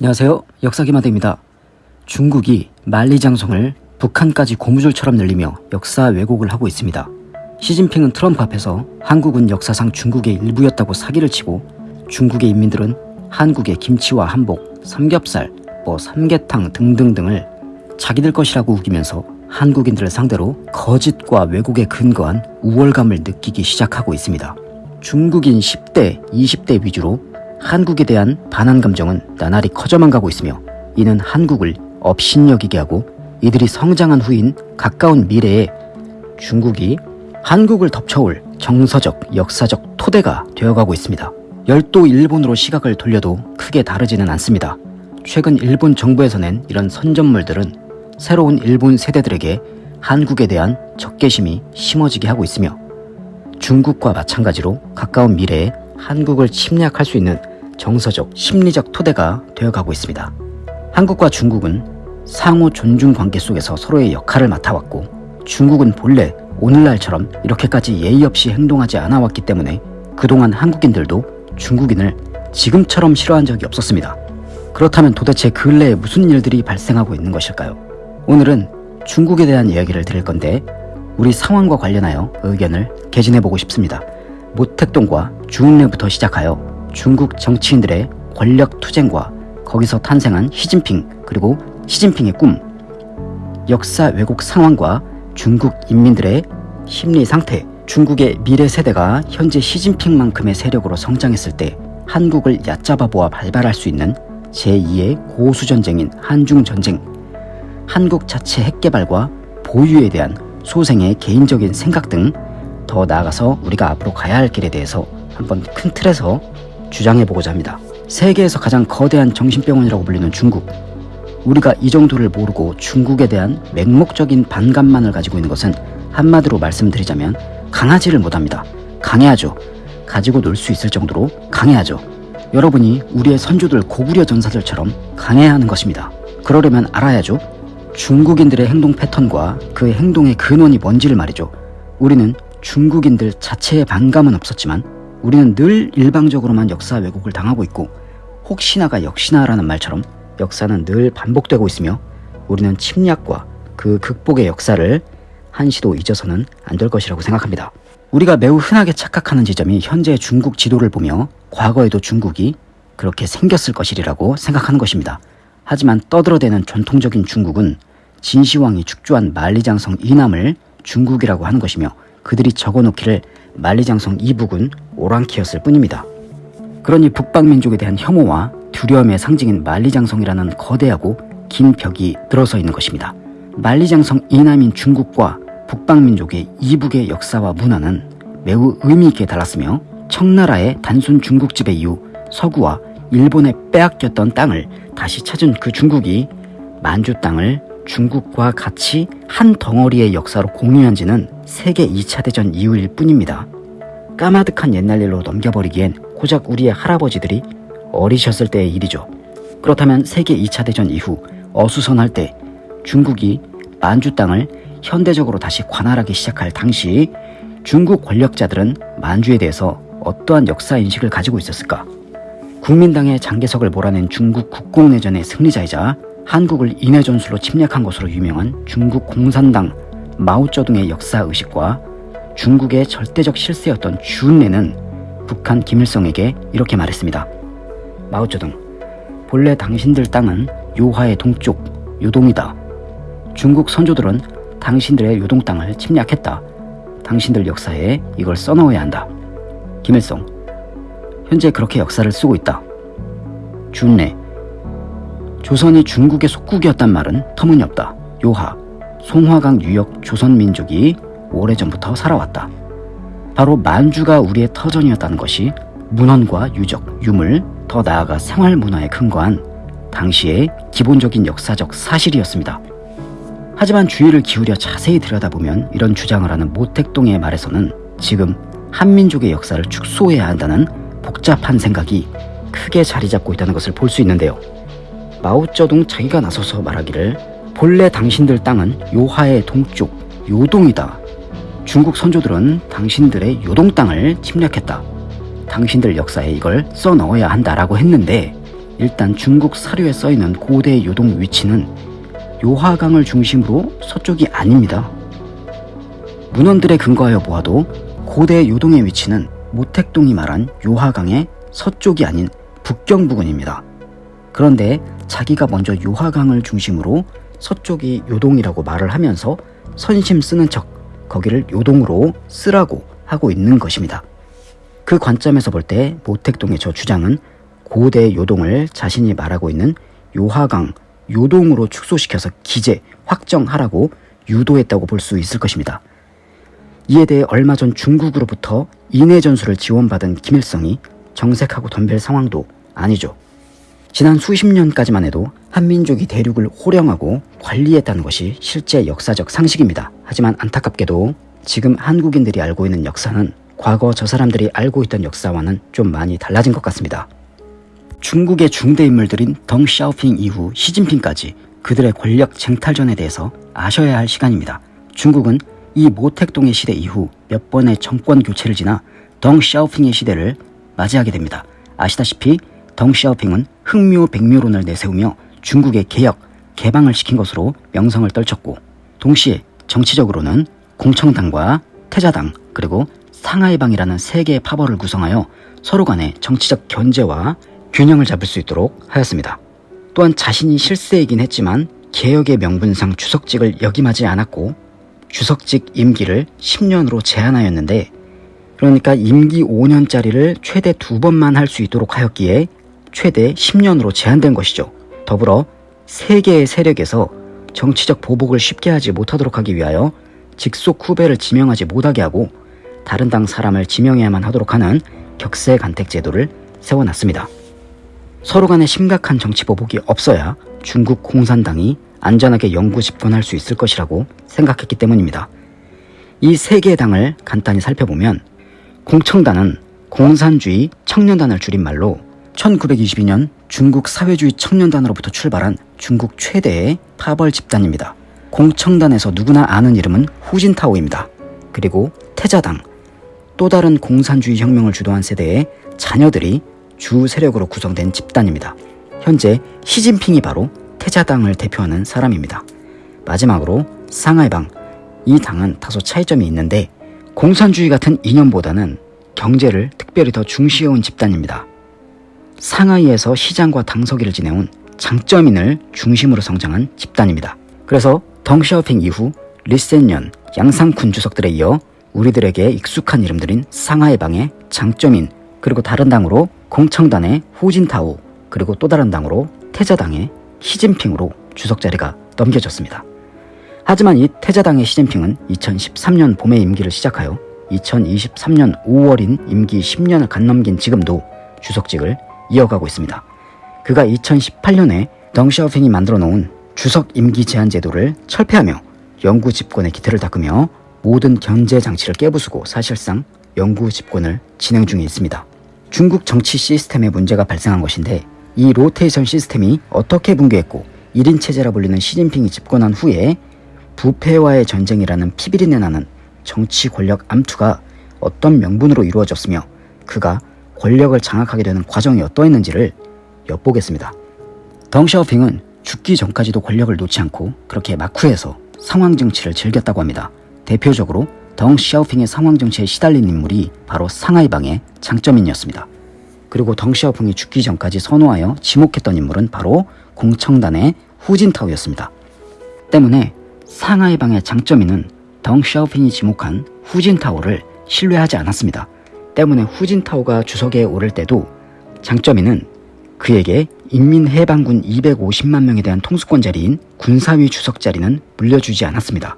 안녕하세요. 역사기마대입니다. 중국이 만리장성을 북한까지 고무줄처럼 늘리며 역사 왜곡을 하고 있습니다. 시진핑은 트럼프 앞에서 한국은 역사상 중국의 일부였다고 사기를 치고 중국의 인민들은 한국의 김치와 한복, 삼겹살, 뭐 삼계탕 등등등을 자기들 것이라고 우기면서 한국인들을 상대로 거짓과 왜곡에 근거한 우월감을 느끼기 시작하고 있습니다. 중국인 10대, 20대 위주로 한국에 대한 반한 감정은 나날이 커져만 가고 있으며 이는 한국을 업신여기게 하고 이들이 성장한 후인 가까운 미래에 중국이 한국을 덮쳐올 정서적, 역사적 토대가 되어가고 있습니다. 열도 일본으로 시각을 돌려도 크게 다르지는 않습니다. 최근 일본 정부에서 낸 이런 선전물들은 새로운 일본 세대들에게 한국에 대한 적개심이 심어지게 하고 있으며 중국과 마찬가지로 가까운 미래에 한국을 침략할 수 있는 정서적, 심리적 토대가 되어가고 있습니다. 한국과 중국은 상호 존중 관계 속에서 서로의 역할을 맡아왔고 중국은 본래 오늘날처럼 이렇게까지 예의 없이 행동하지 않아왔기 때문에 그동안 한국인들도 중국인을 지금처럼 싫어한 적이 없었습니다. 그렇다면 도대체 근래에 무슨 일들이 발생하고 있는 것일까요? 오늘은 중국에 대한 이야기를 드릴 건데 우리 상황과 관련하여 의견을 개진해보고 싶습니다. 모택동과 주은래부터 시작하여 중국 정치인들의 권력 투쟁과 거기서 탄생한 시진핑 그리고 시진핑의 꿈 역사 왜곡 상황과 중국 인민들의 심리 상태 중국의 미래 세대가 현재 시진핑만큼의 세력으로 성장했을 때 한국을 얕잡아 보아 발발할 수 있는 제2의 고수전쟁인 한중전쟁 한국 자체 핵개발과 보유에 대한 소생의 개인적인 생각 등 더 나아가서 우리가 앞으로 가야 할 길에 대해서 한번 큰 틀에서 주장해보고자 합니다. 세계에서 가장 거대한 정신병원이라고 불리는 중국. 우리가 이 정도를 모르고 중국에 대한 맹목적인 반감만을 가지고 있는 것은 한마디로 말씀드리자면 강하지를 못합니다. 강해야죠. 가지고 놀 수 있을 정도로 강해야죠. 여러분이 우리의 선조들 고구려 전사들처럼 강해야 하는 것입니다. 그러려면 알아야죠. 중국인들의 행동 패턴과 그 행동의 근원이 뭔지를 말이죠. 우리는 중국인들 자체의 반감은 없었지만 우리는 늘 일방적으로만 역사 왜곡을 당하고 있고 혹시나가 역시나라는 말처럼 역사는 늘 반복되고 있으며 우리는 침략과 그 극복의 역사를 한시도 잊어서는 안 될 것이라고 생각합니다. 우리가 매우 흔하게 착각하는 지점이 현재 중국 지도를 보며 과거에도 중국이 그렇게 생겼을 것이라고 생각하는 것입니다. 하지만 떠들어대는 전통적인 중국은 진시황이 축조한 만리장성 이남을 중국이라고 하는 것이며 그들이 적어놓기를 만리장성 이북은 오랑키였을 뿐입니다. 그러니 북방민족에 대한 혐오와 두려움의 상징인 만리장성이라는 거대하고 긴 벽이 들어서 있는 것입니다. 만리장성 이남인 중국과 북방민족의 이북의 역사와 문화는 매우 의미있게 달랐으며 청나라의 단순 중국 지배 이후 서구와 일본에 빼앗겼던 땅을 다시 찾은 그 중국이 만주 땅을 중국과 같이 한 덩어리의 역사로 공유한 지는 세계 2차 대전 이후일 뿐입니다. 까마득한 옛날 일로 넘겨버리기엔 고작 우리의 할아버지들이 어리셨을 때의 일이죠. 그렇다면 세계 2차 대전 이후 어수선할 때 중국이 만주 땅을 현대적으로 다시 관할하기 시작할 당시 중국 권력자들은 만주에 대해서 어떠한 역사 인식을 가지고 있었을까? 국민당의 장개석을 몰아낸 중국 국공내전의 승리자이자 한국을 인해 전술로 침략한 것으로 유명한 중국 공산당 마오쩌둥의 역사 의식과 중국의 절대적 실세였던 주은래는 북한 김일성에게 이렇게 말했습니다. 마오쩌둥, 본래 당신들 땅은 요하의 동쪽 요동이다. 중국 선조들은 당신들의 요동 땅을 침략했다. 당신들 역사에 이걸 써넣어야 한다. 김일성, 현재 그렇게 역사를 쓰고 있다. 준래, 조선이 중국의 속국이었단 말은 터무니없다. 요하, 송화강 유역 조선민족이 오래전부터 살아왔다. 바로 만주가 우리의 터전이었다는 것이 문헌과 유적, 유물, 더 나아가 생활 문화에 근거한 당시의 기본적인 역사적 사실이었습니다. 하지만 주의를 기울여 자세히 들여다보면 이런 주장을 하는 모택동의 말에서는 지금 한민족의 역사를 축소해야 한다는 복잡한 생각이 크게 자리 잡고 있다는 것을 볼 수 있는데요. 마오쩌둥 자기가 나서서 말하기를 본래 당신들 땅은 요하의 동쪽 요동이다. 중국 선조들은 당신들의 요동 땅을 침략했다. 당신들 역사에 이걸 써 넣어야 한다라고 했는데 일단 중국 사료에 써있는 고대 요동 위치는 요하강을 중심으로 서쪽이 아닙니다. 문헌들에 근거하여 보아도 고대 요동의 위치는 모택동이 말한 요하강의 서쪽이 아닌 북경 부근입니다. 그런데 자기가 먼저 요하강을 중심으로 서쪽이 요동이라고 말을 하면서 선심 쓰는 척 거기를 요동으로 쓰라고 하고 있는 것입니다. 그 관점에서 볼 때 모택동의 저 주장은 고대 요동을 자신이 말하고 있는 요하강 요동으로 축소시켜서 기재 확정하라고 유도했다고 볼 수 있을 것입니다. 이에 대해 얼마 전 중국으로부터 인해 전술을 지원받은 김일성이 정색하고 덤벨 상황도 아니죠. 지난 수십 년까지만 해도 한민족이 대륙을 호령하고 관리했다는 것이 실제 역사적 상식입니다. 하지만 안타깝게도 지금 한국인들이 알고 있는 역사는 과거 저 사람들이 알고 있던 역사와는 좀 많이 달라진 것 같습니다. 중국의 중대 인물들인 덩 샤오핑 이후 시진핑까지 그들의 권력 쟁탈전에 대해서 아셔야 할 시간입니다. 중국은 이 모택동의 시대 이후 몇 번의 정권 교체를 지나 덩 샤오핑의 시대를 맞이하게 됩니다. 아시다시피 덩샤오핑은 흑묘 백묘론을 내세우며 중국의 개혁, 개방을 시킨 것으로 명성을 떨쳤고 동시에 정치적으로는 공청당과 태자당 그리고 상하이방이라는 세 개의 파벌을 구성하여 서로 간의 정치적 견제와 균형을 잡을 수 있도록 하였습니다. 또한 자신이 실세이긴 했지만 개혁의 명분상 주석직을 역임하지 않았고 주석직 임기를 10년으로 제한하였는데 그러니까 임기 5년짜리를 최대 두 번만 할 수 있도록 하였기에 최대 10년으로 제한된 것이죠. 더불어 세 개의 세력에서 정치적 보복을 쉽게 하지 못하도록 하기 위하여 직속 후배를 지명하지 못하게 하고 다른 당 사람을 지명해야만 하도록 하는 격세 간택 제도를 세워놨습니다. 서로 간에 심각한 정치 보복이 없어야 중국 공산당이 안전하게 영구 집권할 수 있을 것이라고 생각했기 때문입니다. 이 세 개의 당을 간단히 살펴보면 공청단은 공산주의 청년단을 줄인 말로 1922년 중국 사회주의 청년단으로부터 출발한 중국 최대의 파벌 집단입니다. 공청단에서 누구나 아는 이름은 후진타오입니다. 그리고 태자당, 또 다른 공산주의 혁명을 주도한 세대의 자녀들이 주 세력으로 구성된 집단입니다. 현재 시진핑이 바로 태자당을 대표하는 사람입니다. 마지막으로 상하이방, 이 당은 다소 차이점이 있는데 공산주의 같은 이념보다는 경제를 특별히 더 중시해온 집단입니다. 상하이에서 시장과 당서기를 지내온 장점인을 중심으로 성장한 집단입니다. 그래서 덩샤오핑 이후 리센년, 양상군 주석들에 이어 우리들에게 익숙한 이름들인 상하이방의 장점인 그리고 다른 당으로 공청단의 후진타오 그리고 또 다른 당으로 태자당의 시진핑으로 주석 자리가 넘겨졌습니다. 하지만 이 태자당의 시진핑은 2013년 봄에 임기를 시작하여 2023년 5월인 임기 10년을 간 넘긴 지금도 주석직을 이어가고 있습니다. 그가 2018년에 덩샤오핑이 만들어 놓은 주석 임기 제한 제도를 철폐하며 영구 집권의 기틀을 닦으며 모든 견제 장치를 깨부수고 사실상 영구 집권을 진행 중에 있습니다. 중국 정치 시스템에 문제가 발생한 것인데 이 로테이션 시스템이 어떻게 붕괴했고 1인 체제라 불리는 시진핑이 집권한 후에 부패와의 전쟁이라는 피비린내 나는 정치 권력 암투가 어떤 명분으로 이루어졌으며 그가 권력을 장악하게 되는 과정이 어떠했는지를 엿보겠습니다. 덩샤오핑은 죽기 전까지도 권력을 놓지 않고 그렇게 마쿠에서 상황 정치를 즐겼다고 합니다. 대표적으로 덩샤오핑의 상황 정치에 시달린 인물이 바로 상하이방의 장점인이었습니다. 그리고 덩샤오핑이 죽기 전까지 선호하여 지목했던 인물은 바로 공청단의 후진타오였습니다. 때문에 상하이방의 장점인은 덩샤오핑이 지목한 후진타오를 신뢰하지 않았습니다. 때문에 후진타오가 주석에 오를 때도 장점인은 그에게 인민해방군 250만 명에 대한 통수권 자리인 군사위 주석 자리는 물려주지 않았습니다.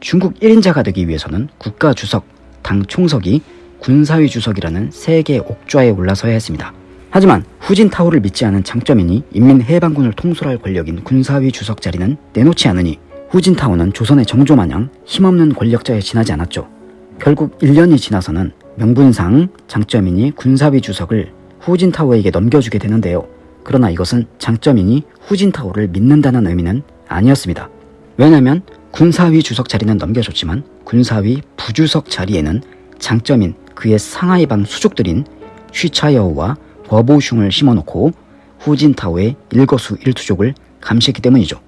중국 1인자가 되기 위해서는 국가 주석, 당 총석이 군사위 주석이라는 세계 옥좌에 올라서야 했습니다. 하지만 후진타오를 믿지 않은 장점인이 인민해방군을 통솔할 권력인 군사위 주석 자리는 내놓지 않으니 후진타오는 조선의 정조마냥 힘없는 권력자에 지나지 않았죠. 결국 1년이 지나서는 명분상 장점인이 군사위 주석을 후진타오에게 넘겨주게 되는데요. 그러나 이것은 장점인이 후진타오를 믿는다는 의미는 아니었습니다. 왜냐하면 군사위 주석 자리는 넘겨줬지만 군사위 부주석 자리에는 장점인 그의 상하이방 수족들인 쉬차여우와 버보슝을 심어놓고 후진타오의 일거수 일투족을 감시했기 때문이죠.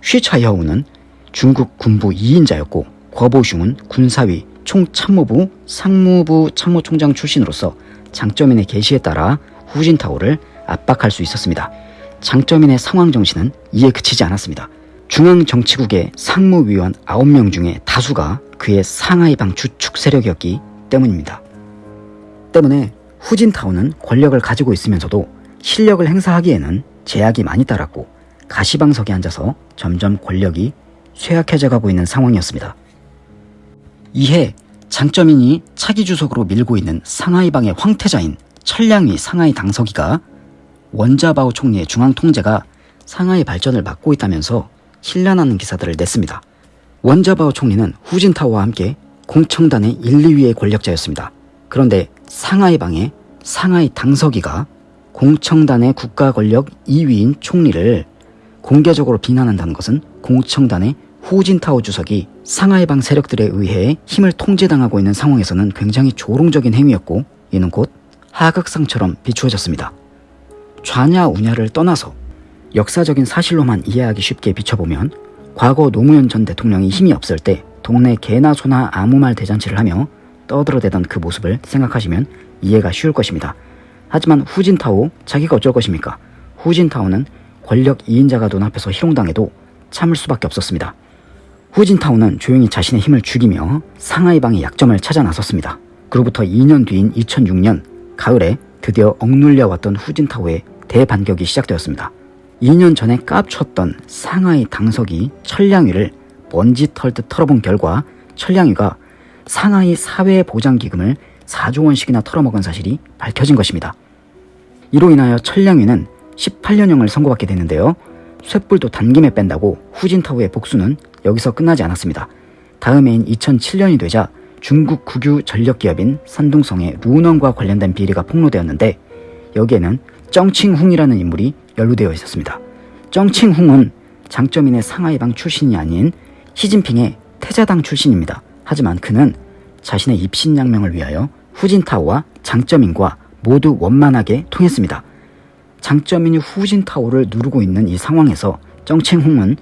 쉬차이하우는 중국 군부 2인자였고 거보슝은 군사위 총참모부 상무부 참모총장 출신으로서 장쩌민의 계시에 따라 후진타오를 압박할 수 있었습니다. 장쩌민의 상황 정신은 이에 그치지 않았습니다. 중앙정치국의 상무위원 9명 중에 다수가 그의 상하이방 주축 세력이었기 때문입니다. 때문에 후진타오는 권력을 가지고 있으면서도 실력을 행사하기에는 제약이 많이 따랐고 가시방석에 앉아서 점점 권력이 쇠약해져 가고 있는 상황이었습니다. 이해 장쩌민이 차기 주석으로 밀고 있는 상하이방의 황태자인 천량위 상하이 당서기가 원자바오 총리의 중앙 통제가 상하이 발전을 막고 있다면서 신란하는 기사들을 냈습니다. 원자바오 총리는 후진타오와 함께 공청단의 1, 2위의 권력자였습니다. 그런데 상하이방의 상하이 당서기가 공청단의 국가 권력 2위인 총리를 공개적으로 비난한다는 것은 공청단의 후진타오 주석이 상하이방 세력들에 의해 힘을 통제당하고 있는 상황에서는 굉장히 조롱적인 행위였고 이는 곧 하극상처럼 비추어졌습니다. 좌냐 우냐를 떠나서 역사적인 사실로만 이해하기 쉽게 비춰보면 과거 노무현 전 대통령이 힘이 없을 때 동네 개나 소나 아무 말 대잔치를 하며 떠들어대던 그 모습을 생각하시면 이해가 쉬울 것입니다. 하지만 후진타오 자기가 어쩔 것입니까? 후진타오는 권력 2인자가 눈앞에서 희롱당해도 참을 수밖에 없었습니다. 후진타오는 조용히 자신의 힘을 죽이며 상하이방의 약점을 찾아 나섰습니다. 그로부터 2년 뒤인 2006년 가을에 드디어 억눌려 왔던 후진타오의 대반격이 시작되었습니다. 2년 전에 깝쳤던 상하이 당석이 천량위를 먼지 털듯 털어본 결과 천량위가 상하이 사회보장기금을 4조 원씩이나 털어먹은 사실이 밝혀진 것입니다. 이로 인하여 천량위는 18년형을 선고받게 되는데요. 쇳불도 단김에 뺀다고 후진타오의 복수는 여기서 끝나지 않았습니다. 다음 해인 2007년이 되자 중국 국유 전력기업인 산둥성의 루넌과 관련된 비리가 폭로되었는데 여기에는 정칭훈이라는 인물이 연루되어 있었습니다. 정칭훈은 장쩌민의 상하이방 출신이 아닌 시진핑의 태자당 출신입니다. 하지만 그는 자신의 입신양명을 위하여 후진타오와 장쩌민과 모두 원만하게 통했습니다. 장쩌민이 후진타오를 누르고 있는 이 상황에서 정칭훈은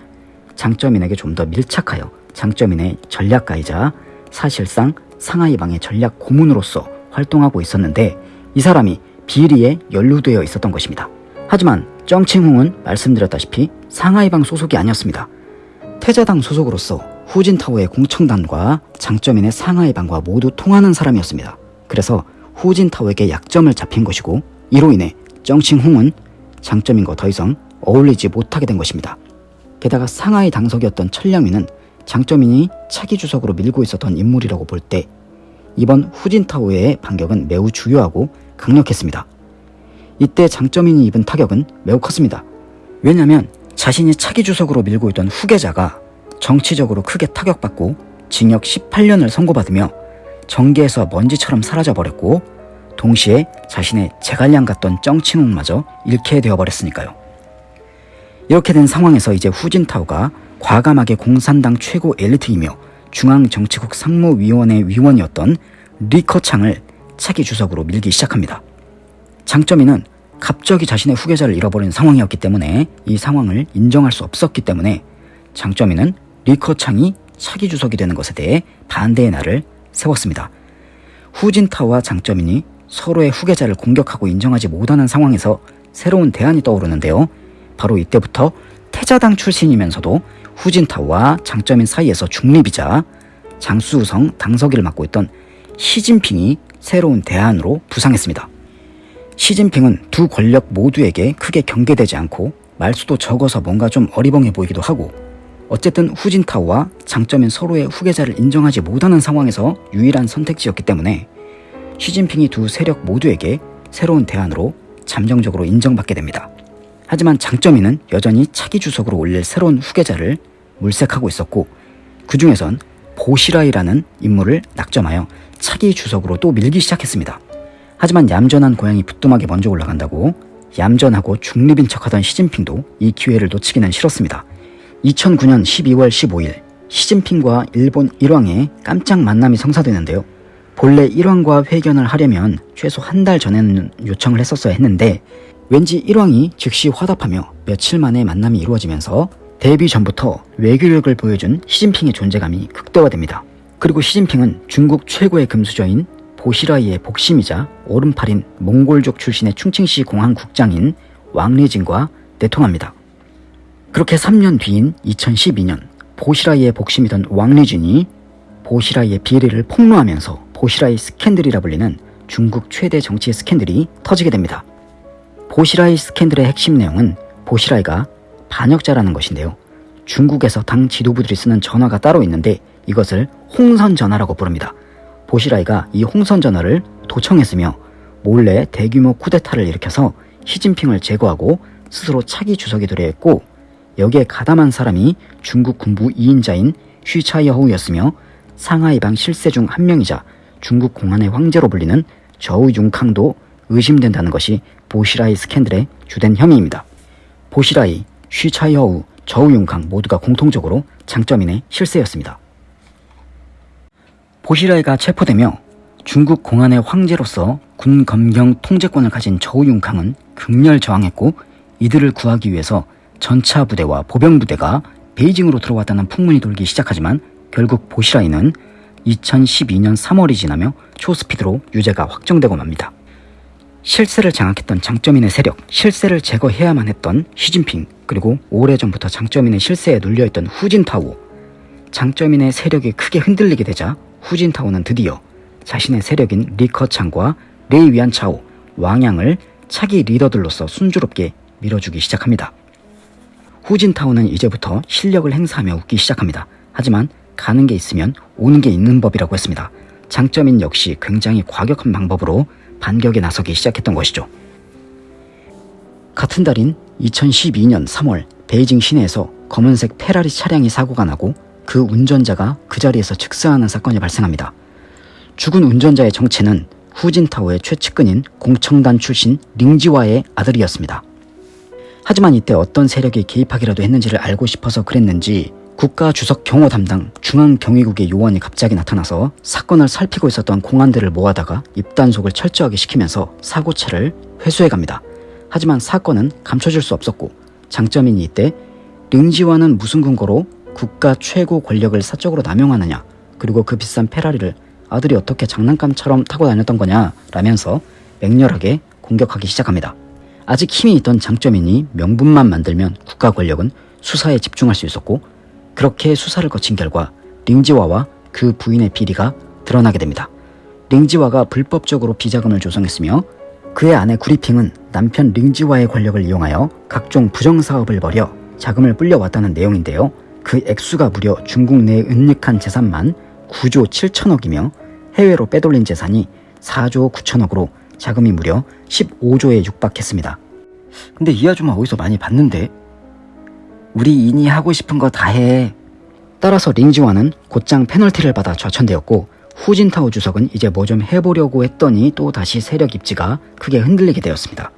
장쩌민에게 좀 더 밀착하여 장쩌민의 전략가이자 사실상 상하이방의 전략 고문으로서 활동하고 있었는데 이 사람이 비리에 연루되어 있었던 것입니다. 하지만 정칭훈은 말씀드렸다시피 상하이방 소속이 아니었습니다. 태자당 소속으로서 후진타오의 공청단과 장쩌민의 상하이방과 모두 통하는 사람이었습니다. 그래서 후진타오에게 약점을 잡힌 것이고 이로 인해 정칭훈은 장쩌민과 더 이상 어울리지 못하게 된 것입니다. 게다가 상하이 당석이었던 천량위는 장쩌민이 차기 주석으로 밀고 있었던 인물이라고 볼 때 이번 후진타오의 반격은 매우 주요하고 강력했습니다. 이때 장쩌민이 입은 타격은 매우 컸습니다. 왜냐하면 자신이 차기 주석으로 밀고 있던 후계자가 정치적으로 크게 타격받고 징역 18년을 선고받으며 정계에서 먼지처럼 사라져버렸고 동시에 자신의 제갈량 같던 정칭웅마저 잃게 되어버렸으니까요. 이렇게 된 상황에서 이제 후진타오가 과감하게 공산당 최고 엘리트이며 중앙정치국 상무위원회 위원이었던 리커창을 차기 주석으로 밀기 시작합니다. 장점이는 갑자기 자신의 후계자를 잃어버린 상황이었기 때문에 이 상황을 인정할 수 없었기 때문에 장점이는 리커창이 차기 주석이 되는 것에 대해 반대의 날을 세웠습니다. 후진타오와 장점인이 서로의 후계자를 공격하고 인정하지 못하는 상황에서 새로운 대안이 떠오르는데요. 바로 이때부터 태자당 출신이면서도 후진타오와 장점인 사이에서 중립이자 장수성 당서기를 맡고 있던 시진핑이 새로운 대안으로 부상했습니다. 시진핑은 두 권력 모두에게 크게 경계되지 않고 말수도 적어서 뭔가 좀 어리벙해 보이기도 하고 어쨌든 후진타오와 장점인 서로의 후계자를 인정하지 못하는 상황에서 유일한 선택지였기 때문에 시진핑이 두 세력 모두에게 새로운 대안으로 잠정적으로 인정받게 됩니다. 하지만 장점이는 여전히 차기 주석으로 올릴 새로운 후계자를 물색하고 있었고 그 중에선 보시라이라는 인물을 낙점하여 차기 주석으로 또 밀기 시작했습니다. 하지만 얌전한 고양이 부뚜막에 먼저 올라간다고 얌전하고 중립인 척하던 시진핑도 이 기회를 놓치기는 싫었습니다. 2009년 12월 15일 시진핑과 일본 일왕의 깜짝 만남이 성사되는데요. 본래 일왕과 회견을 하려면 최소 한 달 전에는 요청을 했었어야 했는데 왠지 일왕이 즉시 화답하며 며칠 만에 만남이 이루어지면서 데뷔 전부터 외교력을 보여준 시진핑의 존재감이 극대화됩니다. 그리고 시진핑은 중국 최고의 금수저인 보시라이의 복심이자 오른팔인 몽골족 출신의 충칭시 공항 국장인 왕리진과 내통합니다. 그렇게 3년 뒤인 2012년 보시라이의 복심이던 왕리진이 보시라이의 비리를 폭로하면서 보시라이 스캔들이라 불리는 중국 최대 정치 스캔들이 터지게 됩니다. 보시라이 스캔들의 핵심 내용은 보시라이가 반역자라는 것인데요. 중국에서 당 지도부들이 쓰는 전화가 따로 있는데 이것을 홍선 전화라고 부릅니다. 보시라이가 이 홍선 전화를 도청했으며 몰래 대규모 쿠데타를 일으켜서 시진핑을 제거하고 스스로 차기 주석이 되려 했고 여기에 가담한 사람이 중국 군부 2인자인 쉬차이허우였으며 상하이방 실세 중 한 명이자 중국 공안의 황제로 불리는 저우 융캉도 의심된다는 것이 보시라이 스캔들의 주된 혐의입니다. 보시라이, 쉬차이허우, 저우 융캉 모두가 공통적으로 장점인의 실세였습니다. 보시라이가 체포되며 중국 공안의 황제로서 군 검경 통제권을 가진 저우 융캉은 극렬 저항했고 이들을 구하기 위해서 전차 부대와 보병 부대가 베이징으로 들어왔다는 풍문이 돌기 시작하지만 결국 보시라이는 2012년 3월이 지나며 초스피드로 유죄가 확정되고 맙니다. 실세를 장악했던 장점인의 세력, 실세를 제거해야만 했던 시진핑, 그리고 오래전부터 장점인의 실세에 눌려있던 후진타오. 장점인의 세력이 크게 흔들리게 되자 후진타오는 드디어 자신의 세력인 리커창과 레이 위안차오, 왕양을 차기 리더들로서 순조롭게 밀어주기 시작합니다. 후진타오는 이제부터 실력을 행사하며 웃기 시작합니다. 하지만 가는 게 있으면 오는 게 있는 법이라고 했습니다. 장점인 역시 굉장히 과격한 방법으로 반격에 나서기 시작했던 것이죠. 같은 달인 2012년 3월 베이징 시내에서 검은색 페라리 차량이 사고가 나고 그 운전자가 그 자리에서 즉사하는 사건이 발생합니다. 죽은 운전자의 정체는 후진타오의 최측근인 공청단 출신 링지와의 아들이었습니다. 하지만 이때 어떤 세력이 개입하기라도 했는지를 알고 싶어서 그랬는지 국가 주석 경호 담당 중앙경위국의 요원이 갑자기 나타나서 사건을 살피고 있었던 공안들을 모아다가 입단속을 철저하게 시키면서 사고체를 회수해 갑니다. 하지만 사건은 감춰질 수 없었고 장점인 이때 링지와는 무슨 근거로 국가 최고 권력을 사적으로 남용하느냐 그리고 그 비싼 페라리를 아들이 어떻게 장난감처럼 타고 다녔던 거냐 라면서 맹렬하게 공격하기 시작합니다. 아직 힘이 있던 장점인이 명분만 만들면 국가 권력은 수사에 집중할 수 있었고 그렇게 수사를 거친 결과 링지와와 그 부인의 비리가 드러나게 됩니다. 링지와가 불법적으로 비자금을 조성했으며 그의 아내 구리핑은 남편 링지와의 권력을 이용하여 각종 부정사업을 벌여 자금을 불려왔다는 내용인데요. 그 액수가 무려 중국 내 은닉한 재산만 9조 7천억이며 해외로 빼돌린 재산이 4조 9천억으로 자금이 무려 15조에 육박했습니다. 근데 이 아줌마 어디서 많이 봤는데? 우리 인이 하고 싶은 거 다 해. 따라서 링지와는 곧장 페널티를 받아 좌천되었고 후진타오 주석은 이제 뭐 좀 해보려고 했더니 또 다시 세력 입지가 크게 흔들리게 되었습니다.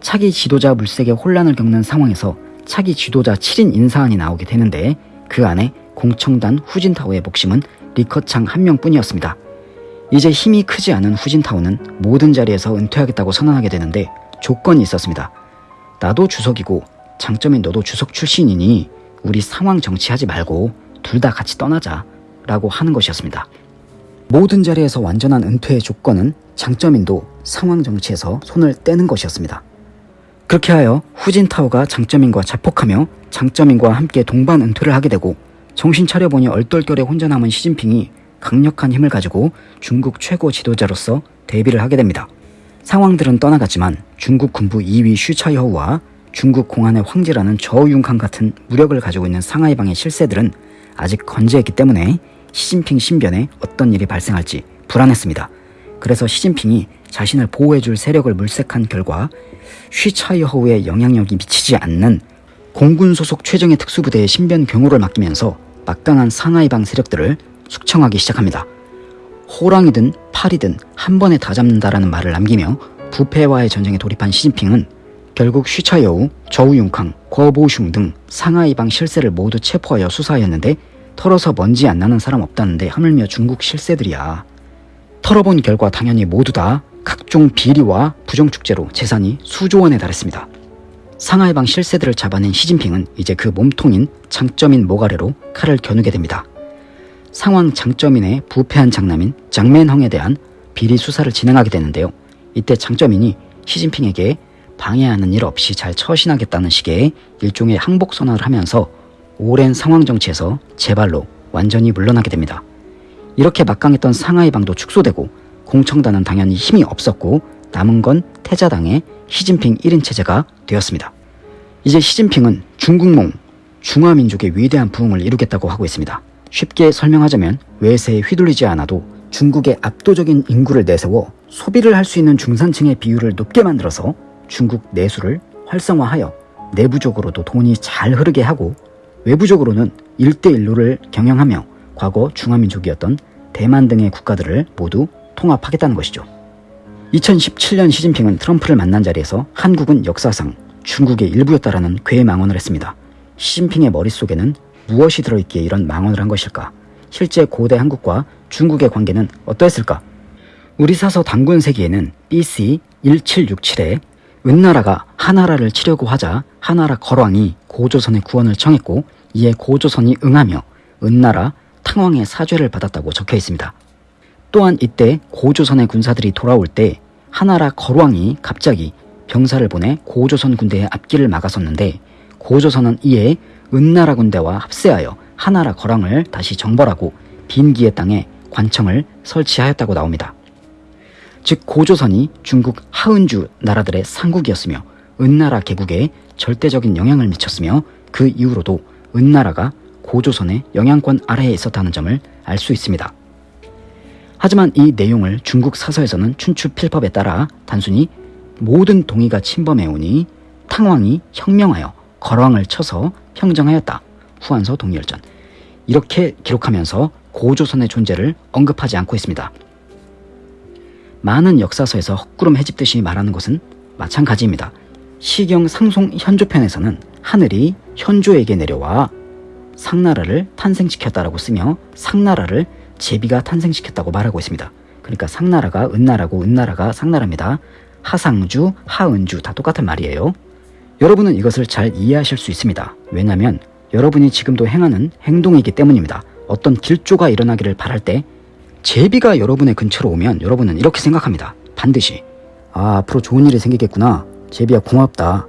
차기 지도자 물색에 혼란을 겪는 상황에서 차기 지도자 7인 인사안이 나오게 되는데 그 안에 공청단 후진타오의 목심은 리커창 한 명뿐이었습니다. 이제 힘이 크지 않은 후진타오는 모든 자리에서 은퇴하겠다고 선언하게 되는데 조건이 있었습니다. 나도 주석이고 장점인 너도 주석 출신이니 우리 상황 정치하지 말고 둘 다 같이 떠나자 라고 하는 것이었습니다. 모든 자리에서 완전한 은퇴의 조건은 장점인도 상황 정치에서 손을 떼는 것이었습니다. 그렇게 하여 후진타오가 장점인과 자폭하며 장점인과 함께 동반 은퇴를 하게 되고 정신 차려보니 얼떨결에 혼자 남은 시진핑이 강력한 힘을 가지고 중국 최고 지도자로서 데뷔를 하게 됩니다. 상황들은 떠나갔지만 중국 군부 2위 슈차이허우와 중국 공안의 황제라는 저우융칸 같은 무력을 가지고 있는 상하이방의 실세들은 아직 건재했기 때문에 시진핑 신변에 어떤 일이 발생할지 불안했습니다. 그래서 시진핑이 자신을 보호해줄 세력을 물색한 결과 쉬차이허우의 영향력이 미치지 않는 공군 소속 최정예 특수부대의 신변 경호를 맡기면서 막강한 상하이방 세력들을 숙청하기 시작합니다. 호랑이든 팔이든 한 번에 다 잡는다라는 말을 남기며 부패와의 전쟁에 돌입한 시진핑은 결국 쉬차여우, 저우융캉, 거보슝 등 상하이방 실세를 모두 체포하여 수사하였는데 털어서 먼지 안 나는 사람 없다는데 하물며 중국 실세들이야. 털어본 결과 당연히 모두 다 각종 비리와 부정축제로 재산이 수조 원에 달했습니다. 상하이방 실세들을 잡아낸 시진핑은 이제 그 몸통인 장점인 모가레로 칼을 겨누게 됩니다. 상황 장점인의 부패한 장남인 장맨헝에 대한 비리 수사를 진행하게 되는데요. 이때 장점인이 시진핑에게 방해하는 일 없이 잘 처신하겠다는 식의 일종의 항복 선언을 하면서 오랜 상황 정치에서 제발로 완전히 물러나게 됩니다. 이렇게 막강했던 상하이방도 축소되고 공청단은 당연히 힘이 없었고 남은 건 태자당의 시진핑 1인 체제가 되었습니다. 이제 시진핑은 중국몽, 중화민족의 위대한 부흥을 이루겠다고 하고 있습니다. 쉽게 설명하자면 외세에 휘둘리지 않아도 중국의 압도적인 인구를 내세워 소비를 할 수 있는 중산층의 비율을 높게 만들어서 중국 내수를 활성화하여 내부적으로도 돈이 잘 흐르게 하고 외부적으로는 일대일로를 경영하며 과거 중화민족이었던 대만 등의 국가들을 모두 통합하겠다는 것이죠. 2017년 시진핑은 트럼프를 만난 자리에서 한국은 역사상 중국의 일부였다라는 괴망언을 했습니다. 시진핑의 머릿속에는 무엇이 들어있기에 이런 망언을 한 것일까? 실제 고대 한국과 중국의 관계는 어떠했을까? 우리 사서 당군 세기에는 BC 1767에 은나라가 하나라를 치려고 하자 하나라 거왕이 고조선의 구원을 청했고 이에 고조선이 응하며 은나라 탕왕의 사죄를 받았다고 적혀 있습니다. 또한 이때 고조선의 군사들이 돌아올 때 하나라 거왕이 갑자기 병사를 보내 고조선 군대의 앞길을 막았었는데 고조선은 이에 은나라 군대와 합세하여 하나라 거랑을 다시 정벌하고 빈기의 땅에 관청을 설치하였다고 나옵니다. 즉 고조선이 중국 하은주 나라들의 상국이었으며 은나라 개국에 절대적인 영향을 미쳤으며 그 이후로도 은나라가 고조선의 영향권 아래에 있었다는 점을 알 수 있습니다. 하지만 이 내용을 중국 사서에서는 춘추필법에 따라 단순히 모든 동의가 침범해오니 탕왕이 혁명하여 거왕을 쳐서 평정하였다. 후한서 동일전. 이렇게 기록하면서 고조선의 존재를 언급하지 않고 있습니다. 많은 역사서에서 헛구름 해집듯이 말하는 것은 마찬가지입니다. 시경 상송 현조편에서는 하늘이 현조에게 내려와 상나라를 탄생시켰다라고 쓰며 상나라를 제비가 탄생시켰다고 말하고 있습니다. 그러니까 상나라가 은나라고 은나라가 상나라입니다. 하상주, 하은주 다 똑같은 말이에요. 여러분은 이것을 잘 이해하실 수 있습니다. 왜냐하면 여러분이 지금도 행하는 행동이기 때문입니다. 어떤 길조가 일어나기를 바랄 때 제비가 여러분의 근처로 오면 여러분은 이렇게 생각합니다. 반드시 아 앞으로 좋은 일이 생기겠구나. 제비야 고맙다.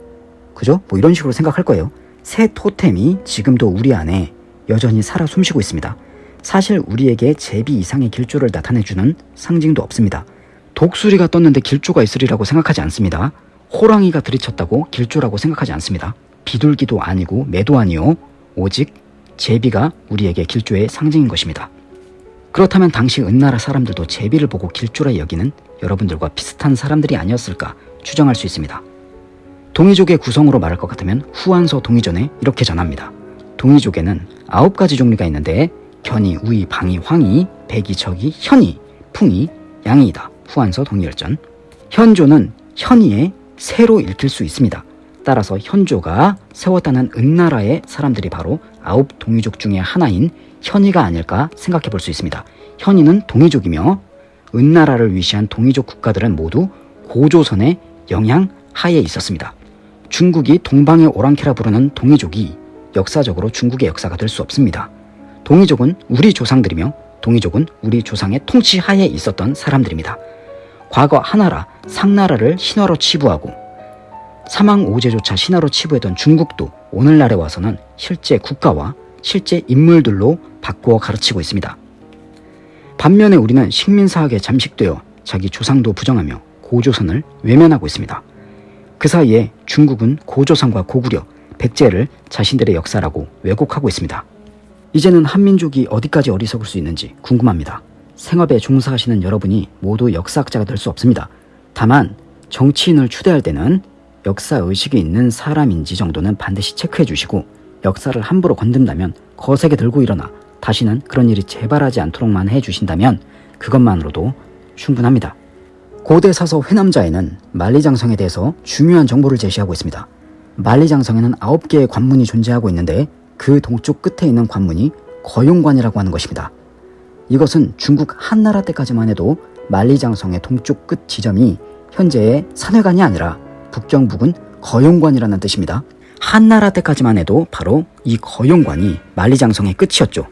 그죠? 뭐 이런 식으로 생각할 거예요. 새 토템이 지금도 우리 안에 여전히 살아 숨쉬고 있습니다. 사실 우리에게 제비 이상의 길조를 나타내주는 상징도 없습니다. 독수리가 떴는데 길조가 있으리라고 생각하지 않습니다. 호랑이가 들이쳤다고 길조라고 생각하지 않습니다. 비둘기도 아니고 매도 아니요. 오직 제비가 우리에게 길조의 상징인 것입니다. 그렇다면 당시 은나라 사람들도 제비를 보고 길조라 여기는 여러분들과 비슷한 사람들이 아니었을까 추정할 수 있습니다. 동이족의 구성으로 말할 것 같으면 후한서 동이전에 이렇게 전합니다. 동이족에는 아홉 가지 종류가 있는데 견이, 우이, 방이, 황이, 백이, 적이, 현이, 풍이, 양이다. 후한서 동이열전. 현조는 현이의 새로 읽힐 수 있습니다. 따라서 현조가 세웠다는 은나라의 사람들이 바로 아홉 동이족 중의 하나인 현이가 아닐까 생각해 볼 수 있습니다. 현이는 동이족이며 은나라를 위시한 동이족 국가들은 모두 고조선의 영향 하에 있었습니다. 중국이 동방의 오랑캐라 부르는 동이족이 역사적으로 중국의 역사가 될 수 없습니다. 동이족은 우리 조상들이며 동이족은 우리 조상의 통치 하에 있었던 사람들입니다. 과거 하나라, 상나라를 신화로 치부하고 사망 오제조차 신화로 치부했던 중국도 오늘날에 와서는 실제 국가와 실제 인물들로 바꾸어 가르치고 있습니다. 반면에 우리는 식민사학에 잠식되어 자기 조상도 부정하며 고조선을 외면하고 있습니다. 그 사이에 중국은 고조선과 고구려, 백제를 자신들의 역사라고 왜곡하고 있습니다. 이제는 한민족이 어디까지 어리석을 수 있는지 궁금합니다. 생업에 종사하시는 여러분이 모두 역사학자가 될 수 없습니다. 다만 정치인을 추대할 때는 역사 의식이 있는 사람인지 정도는 반드시 체크해 주시고 역사를 함부로 건든다면 거세게 들고 일어나 다시는 그런 일이 재발하지 않도록만 해 주신다면 그것만으로도 충분합니다. 고대 사서 회남자에는 만리장성에 대해서 중요한 정보를 제시하고 있습니다. 만리장성에는 9개의 관문이 존재하고 있는데 그 동쪽 끝에 있는 관문이 거용관이라고 하는 것입니다. 이것은 중국 한나라 때까지만 해도 만리장성의 동쪽 끝 지점이 현재의 산회관이 아니라 북경북은 거용관이라는 뜻입니다. 한나라 때까지만 해도 바로 이 거용관이 만리장성의 끝이었죠.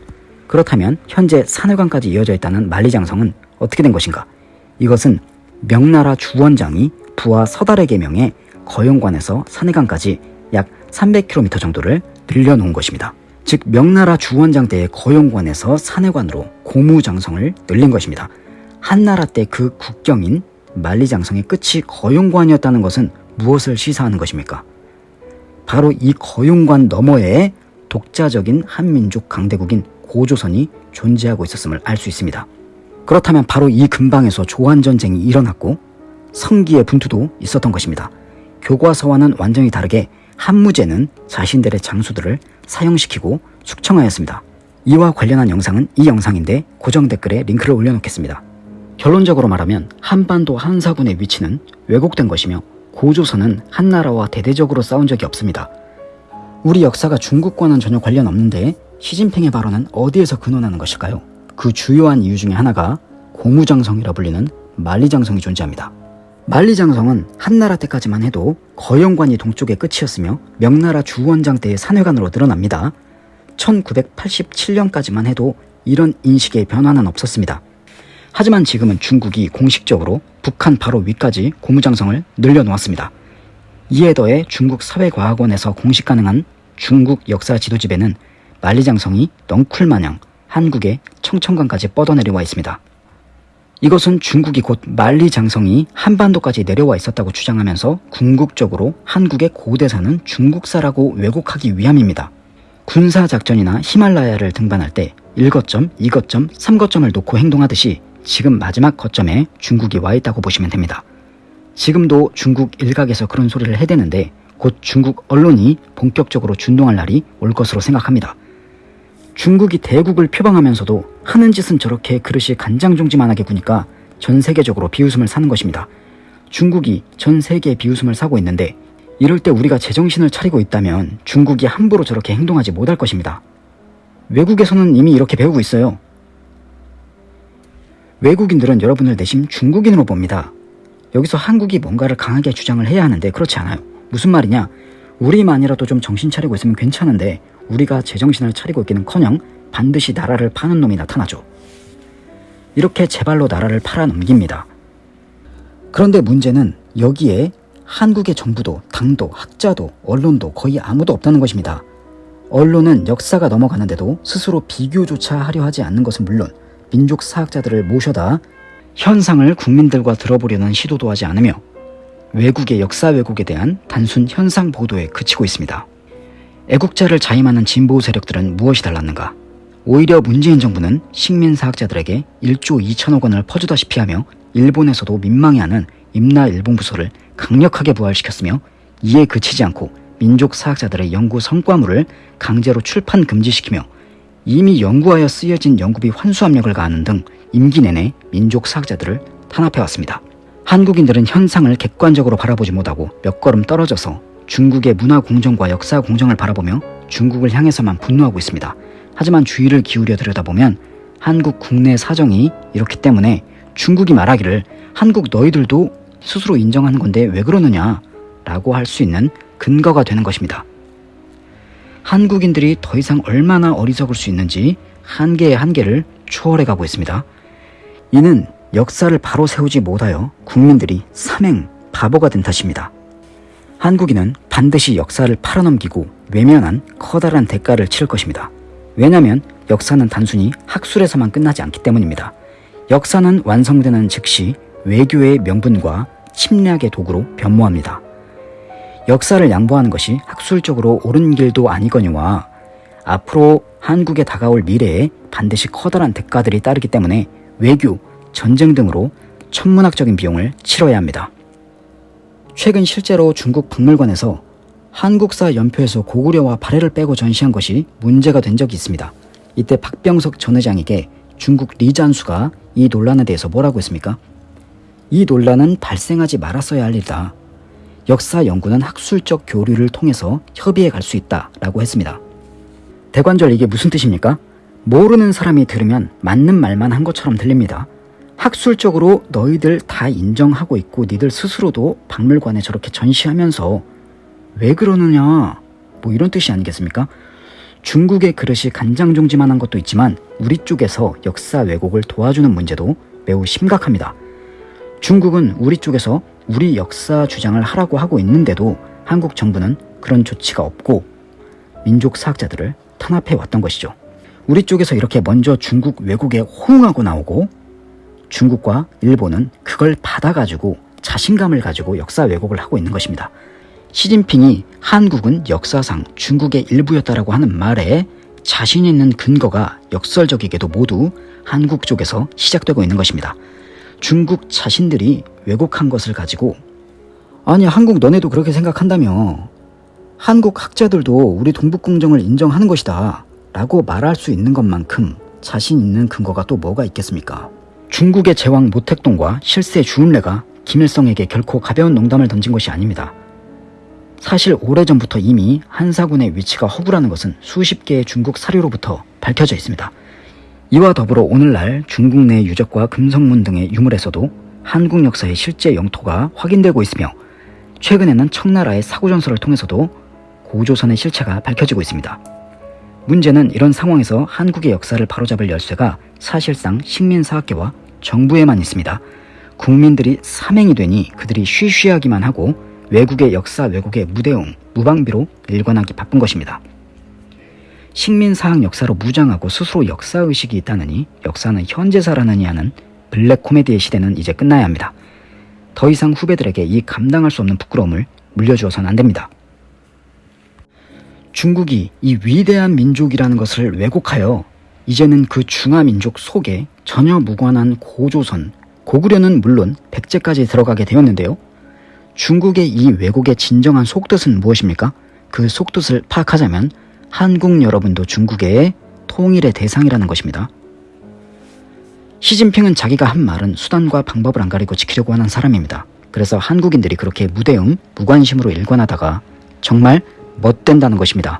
그렇다면 현재 산회관까지 이어져 있다는 만리장성은 어떻게 된 것인가? 이것은 명나라 주원장이 부하 서달에게 명해 거용관에서 산해관까지 약 300km 정도를 늘려놓은 것입니다. 즉 명나라 주원장 때의 거용관에서 산해관으로 고무장성을 늘린 것입니다. 한나라 때 그 국경인 만리장성의 끝이 거용관이었다는 것은 무엇을 시사하는 것입니까? 바로 이 거용관 너머에 독자적인 한민족 강대국인 고조선이 존재하고 있었음을 알 수 있습니다. 그렇다면 바로 이 근방에서 조한전쟁이 일어났고 성기의 분투도 있었던 것입니다. 교과서와는 완전히 다르게 한무제는 자신들의 장수들을 사형시키고 숙청하였습니다. 이와 관련한 영상은 이 영상인데 고정 댓글에 링크를 올려놓겠습니다. 결론적으로 말하면 한반도 한사군의 위치는 왜곡된 것이며 고조선은 한나라와 대대적으로 싸운 적이 없습니다. 우리 역사가 중국과는 전혀 관련 없는데 시진핑의 발언은 어디에서 근원하는 것일까요? 그 주요한 이유 중에 하나가 고무장성이라 불리는 만리장성이 존재합니다. 만리장성은 한나라 때까지만 해도 거영관이 동쪽의 끝이었으며 명나라 주원장 때의 산회관으로 늘어납니다. 1987년까지만 해도 이런 인식의 변화는 없었습니다. 하지만 지금은 중국이 공식적으로 북한 바로 위까지 고무장성을 늘려놓았습니다. 이에 더해 중국 사회과학원에서 공식 가능한 중국 역사 지도집에는 만리장성이 넝쿨마냥 한국의 청천강까지 뻗어내려와 있습니다. 이것은 중국이 곧 만리장성이 한반도까지 내려와 있었다고 주장하면서 궁극적으로 한국의 고대사는 중국사라고 왜곡하기 위함입니다. 군사작전이나 히말라야를 등반할 때 1거점, 2거점, 3거점을 놓고 행동하듯이 지금 마지막 거점에 중국이 와 있다고 보시면 됩니다. 지금도 중국 일각에서 그런 소리를 해대는데 곧 중국 언론이 본격적으로 준동할 날이 올 것으로 생각합니다. 중국이 대국을 표방하면서도 하는 짓은 저렇게 그릇이 간장종지만하게 구니까 전 세계적으로 비웃음을 사는 것입니다. 중국이 전 세계에 비웃음을 사고 있는데 이럴 때 우리가 제정신을 차리고 있다면 중국이 함부로 저렇게 행동하지 못할 것입니다. 외국에서는 이미 이렇게 배우고 있어요. 외국인들은 여러분을 내심 중국인으로 봅니다. 여기서 한국이 뭔가를 강하게 주장을 해야 하는데 그렇지 않아요. 무슨 말이냐? 우리만이라도 좀 정신 차리고 있으면 괜찮은데 우리가 제정신을 차리고 있기는커녕 반드시 나라를 파는 놈이 나타나죠. 이렇게 제발로 나라를 팔아넘깁니다. 그런데 문제는 여기에 한국의 정부도 당도 학자도 언론도 거의 아무도 없다는 것입니다. 언론은 역사가 넘어가는데도 스스로 비교조차 하려 하지 않는 것은 물론 민족 사학자들을 모셔다 현상을 국민들과 들어보려는 시도도 하지 않으며 외국의 역사 왜곡에 대한 단순 현상 보도에 그치고 있습니다. 애국자를 자임하는 진보 세력들은 무엇이 달랐는가? 오히려 문재인 정부는 식민사학자들에게 1조 2천억 원을 퍼주다시피 하며 일본에서도 민망해하는 임나 일본 부서를 강력하게 부활시켰으며 이에 그치지 않고 민족사학자들의 연구 성과물을 강제로 출판 금지시키며 이미 연구하여 쓰여진 연구비 환수 압력을 가하는 등 임기 내내 민족 사학자들을 탄압해왔습니다. 한국인들은 현상을 객관적으로 바라보지 못하고 몇 걸음 떨어져서 중국의 문화 공정과 역사 공정을 바라보며 중국을 향해서만 분노하고 있습니다. 하지만 주의를 기울여 들여다보면 한국 국내 사정이 이렇기 때문에 중국이 말하기를 한국 너희들도 스스로 인정하는 건데 왜 그러느냐 라고 할 수 있는 근거가 되는 것입니다. 한국인들이 더 이상 얼마나 어리석을 수 있는지 한계의 한계를 초월해 가고 있습니다. 이는 역사를 바로 세우지 못하여 국민들이 삼행 바보가 된 탓입니다. 한국인은 반드시 역사를 팔아넘기고 외면한 커다란 대가를 치를 것입니다. 왜냐하면 역사는 단순히 학술에서만 끝나지 않기 때문입니다. 역사는 완성되는 즉시 외교의 명분과 침략의 도구로 변모합니다. 역사를 양보하는 것이 학술적으로 옳은 길도 아니거니와 앞으로 한국에 다가올 미래에 반드시 커다란 대가들이 따르기 때문에 외교, 전쟁 등으로 천문학적인 비용을 치러야 합니다. 최근 실제로 중국 박물관에서 한국사 연표에서 고구려와 발해를 빼고 전시한 것이 문제가 된 적이 있습니다. 이때 박병석 전 회장에게 중국 리잔수가 이 논란에 대해서 뭐라고 했습니까? 이 논란은 발생하지 말았어야 할 일이다. 역사 연구는 학술적 교류를 통해서 협의해 갈 수 있다 라고 했습니다. 대관절 이게 무슨 뜻입니까? 모르는 사람이 들으면 맞는 말만 한 것처럼 들립니다. 학술적으로 너희들 다 인정하고 있고 니들 스스로도 박물관에 저렇게 전시하면서 왜 그러느냐 뭐 이런 뜻이 아니겠습니까? 중국의 그릇이 간장종지만 한 것도 있지만 우리 쪽에서 역사 왜곡을 도와주는 문제도 매우 심각합니다. 중국은 우리 쪽에서 우리 역사 주장을 하라고 하고 있는데도 한국 정부는 그런 조치가 없고 민족 사학자들을 탄압해 왔던 것이죠. 우리 쪽에서 이렇게 먼저 중국 왜곡에 호응하고 나오고 중국과 일본은 그걸 받아가지고 자신감을 가지고 역사 왜곡을 하고 있는 것입니다. 시진핑이 한국은 역사상 중국의 일부였다라고 하는 말에 자신 있는 근거가 역설적이게도 모두 한국 쪽에서 시작되고 있는 것입니다. 중국 자신들이 왜곡한 것을 가지고 아니 한국 너네도 그렇게 생각한다며 한국 학자들도 우리 동북공정을 인정하는 것이다 라고 말할 수 있는 것만큼 자신 있는 근거가 또 뭐가 있겠습니까? 중국의 제왕 모택동과 실세 주운래가 김일성에게 결코 가벼운 농담을 던진 것이 아닙니다. 사실 오래전부터 이미 한사군의 위치가 허구라는 것은 수십 개의 중국 사료로부터 밝혀져 있습니다. 이와 더불어 오늘날 중국 내 유적과 금성문 등의 유물에서도 한국 역사의 실제 영토가 확인되고 있으며 최근에는 청나라의 사고전설을 통해서도 고조선의 실체가 밝혀지고 있습니다. 문제는 이런 상황에서 한국의 역사를 바로잡을 열쇠가 사실상 식민사학계와 정부에만 있습니다. 국민들이 사맹이 되니 그들이 쉬쉬하기만 하고 외국의 역사 왜곡에 무대응, 무방비로 일관하기 바쁜 것입니다. 식민사학 역사로 무장하고 스스로 역사의식이 있다느니 역사는 현재사라느니 하는 블랙 코미디의 시대는 이제 끝나야 합니다. 더 이상 후배들에게 이 감당할 수 없는 부끄러움을 물려주어서는 안 됩니다. 중국이 이 위대한 민족이라는 것을 왜곡하여 이제는 그 중화민족 속에 전혀 무관한 고조선, 고구려는 물론 백제까지 들어가게 되었는데요. 중국의 이 왜곡의 진정한 속뜻은 무엇입니까? 그 속뜻을 파악하자면 한국 여러분도 중국의 통일의 대상이라는 것입니다. 시진핑은 자기가 한 말은 수단과 방법을 안 가리고 지키려고 하는 사람입니다. 그래서 한국인들이 그렇게 무대응, 무관심으로 일관하다가 정말 멋된다는 것입니다.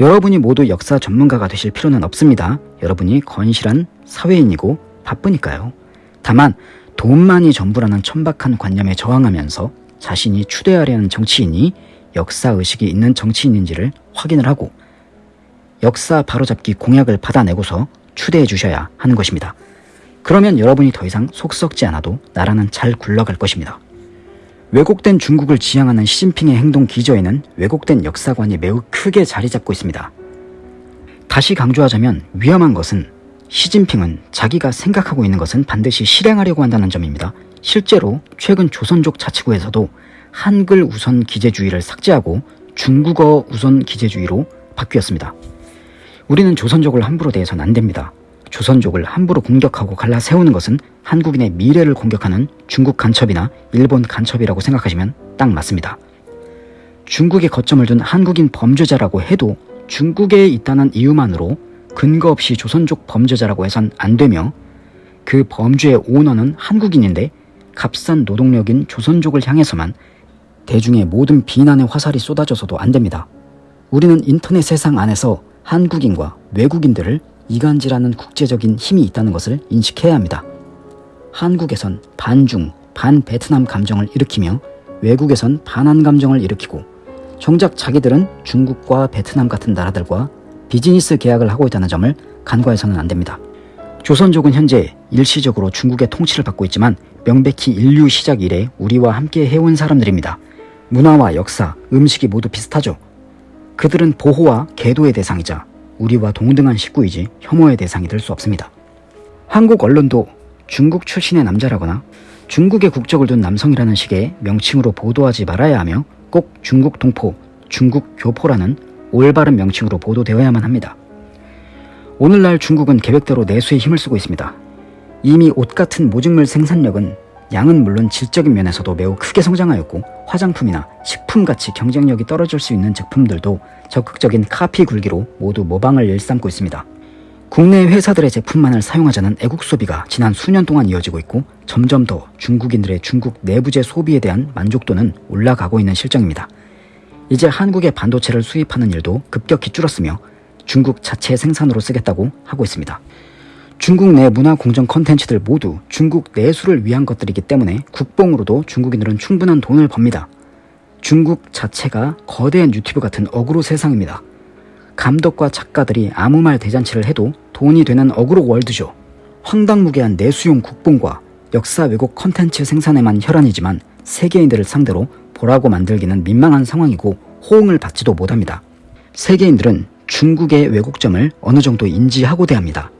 여러분이 모두 역사 전문가가 되실 필요는 없습니다. 여러분이 건실한 사회인이고 바쁘니까요. 다만 돈만이 전부라는 천박한 관념에 저항하면서 자신이 추대하려는 정치인이 역사의식이 있는 정치인인지를 확인을 하고 역사 바로잡기 공약을 받아내고서 추대해 주셔야 하는 것입니다. 그러면 여러분이 더 이상 속 썩지 않아도 나라는 잘 굴러갈 것입니다. 왜곡된 중국을 지향하는 시진핑의 행동 기저에는 왜곡된 역사관이 매우 크게 자리 잡고 있습니다. 다시 강조하자면 위험한 것은 시진핑은 자기가 생각하고 있는 것은 반드시 실행하려고 한다는 점입니다. 실제로 최근 조선족 자치구에서도 한글 우선 기재주의를 삭제하고 중국어 우선 기재주의로 바뀌었습니다. 우리는 조선족을 함부로 대해서는 안 됩니다. 조선족을 함부로 공격하고 갈라 세우는 것은 한국인의 미래를 공격하는 중국 간첩이나 일본 간첩이라고 생각하시면 딱 맞습니다. 중국에 거점을 둔 한국인 범죄자라고 해도 중국에 있다는 이유만으로 근거 없이 조선족 범죄자라고 해선 안 되며 그 범죄의 오너는 한국인인데 값싼 노동력인 조선족을 향해서만 대중의 모든 비난의 화살이 쏟아져서도 안 됩니다. 우리는 인터넷 세상 안에서 한국인과 외국인들을 이간질하는 국제적인 힘이 있다는 것을 인식해야 합니다. 한국에선 반중, 반베트남 감정을 일으키며 외국에선 반한 감정을 일으키고 정작 자기들은 중국과 베트남 같은 나라들과 비즈니스 계약을 하고 있다는 점을 간과해서는 안 됩니다. 조선족은 현재 일시적으로 중국의 통치를 받고 있지만 명백히 인류 시작 이래 우리와 함께 해온 사람들입니다. 문화와 역사, 음식이 모두 비슷하죠. 그들은 보호와 계도의 대상이자 우리와 동등한 식구이지 혐오의 대상이 될 수 없습니다. 한국 언론도 중국 출신의 남자라거나 중국의 국적을 둔 남성이라는 식의 명칭으로 보도하지 말아야 하며 꼭 중국 동포, 중국 교포라는 올바른 명칭으로 보도되어야만 합니다. 오늘날 중국은 계획대로 내수에 힘을 쓰고 있습니다. 이미 옷 같은 모직물 생산력은 양은 물론 질적인 면에서도 매우 크게 성장하였고 화장품이나 식품같이 경쟁력이 떨어질 수 있는 제품들도 적극적인 카피 굴기로 모두 모방을 일삼고 있습니다. 국내 회사들의 제품만을 사용하자는 애국 소비가 지난 수년 동안 이어지고 있고 점점 더 중국인들의 중국 내부재 소비에 대한 만족도는 올라가고 있는 실정입니다. 이제 한국의 반도체를 수입하는 일도 급격히 줄었으며 중국 자체 생산으로 쓰겠다고 하고 있습니다. 중국 내 문화 공정 컨텐츠들 모두 중국 내수를 위한 것들이기 때문에 국뽕으로도 중국인들은 충분한 돈을 법니다. 중국 자체가 거대한 유튜브 같은 어그로 세상입니다. 감독과 작가들이 아무 말 대잔치를 해도 돈이 되는 어그로 월드죠. 황당무계한 내수용 국뽕과 역사 왜곡 컨텐츠 생산에만 혈안이지만 세계인들을 상대로 보라고 만들기는 민망한 상황이고 호응을 받지도 못합니다. 세계인들은 중국의 왜곡점을 어느 정도 인지하고 대합니다.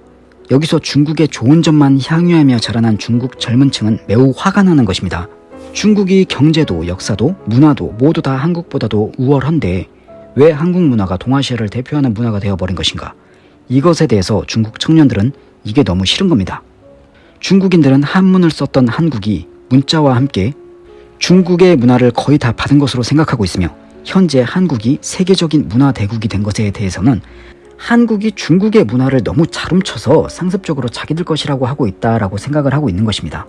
여기서 중국의 좋은 점만 향유하며 자라난 중국 젊은 층은 매우 화가 나는 것입니다. 중국이 경제도 역사도 문화도 모두 다 한국보다도 우월한데 왜 한국 문화가 동아시아를 대표하는 문화가 되어버린 것인가? 이것에 대해서 중국 청년들은 이게 너무 싫은 겁니다. 중국인들은 한문을 썼던 한국이 문자와 함께 중국의 문화를 거의 다 받은 것으로 생각하고 있으며 현재 한국이 세계적인 문화 대국이 된 것에 대해서는 한국이 중국의 문화를 너무 잘 훔쳐서 상습적으로 자기들 것이라고 하고 있다라고 생각을 하고 있는 것입니다.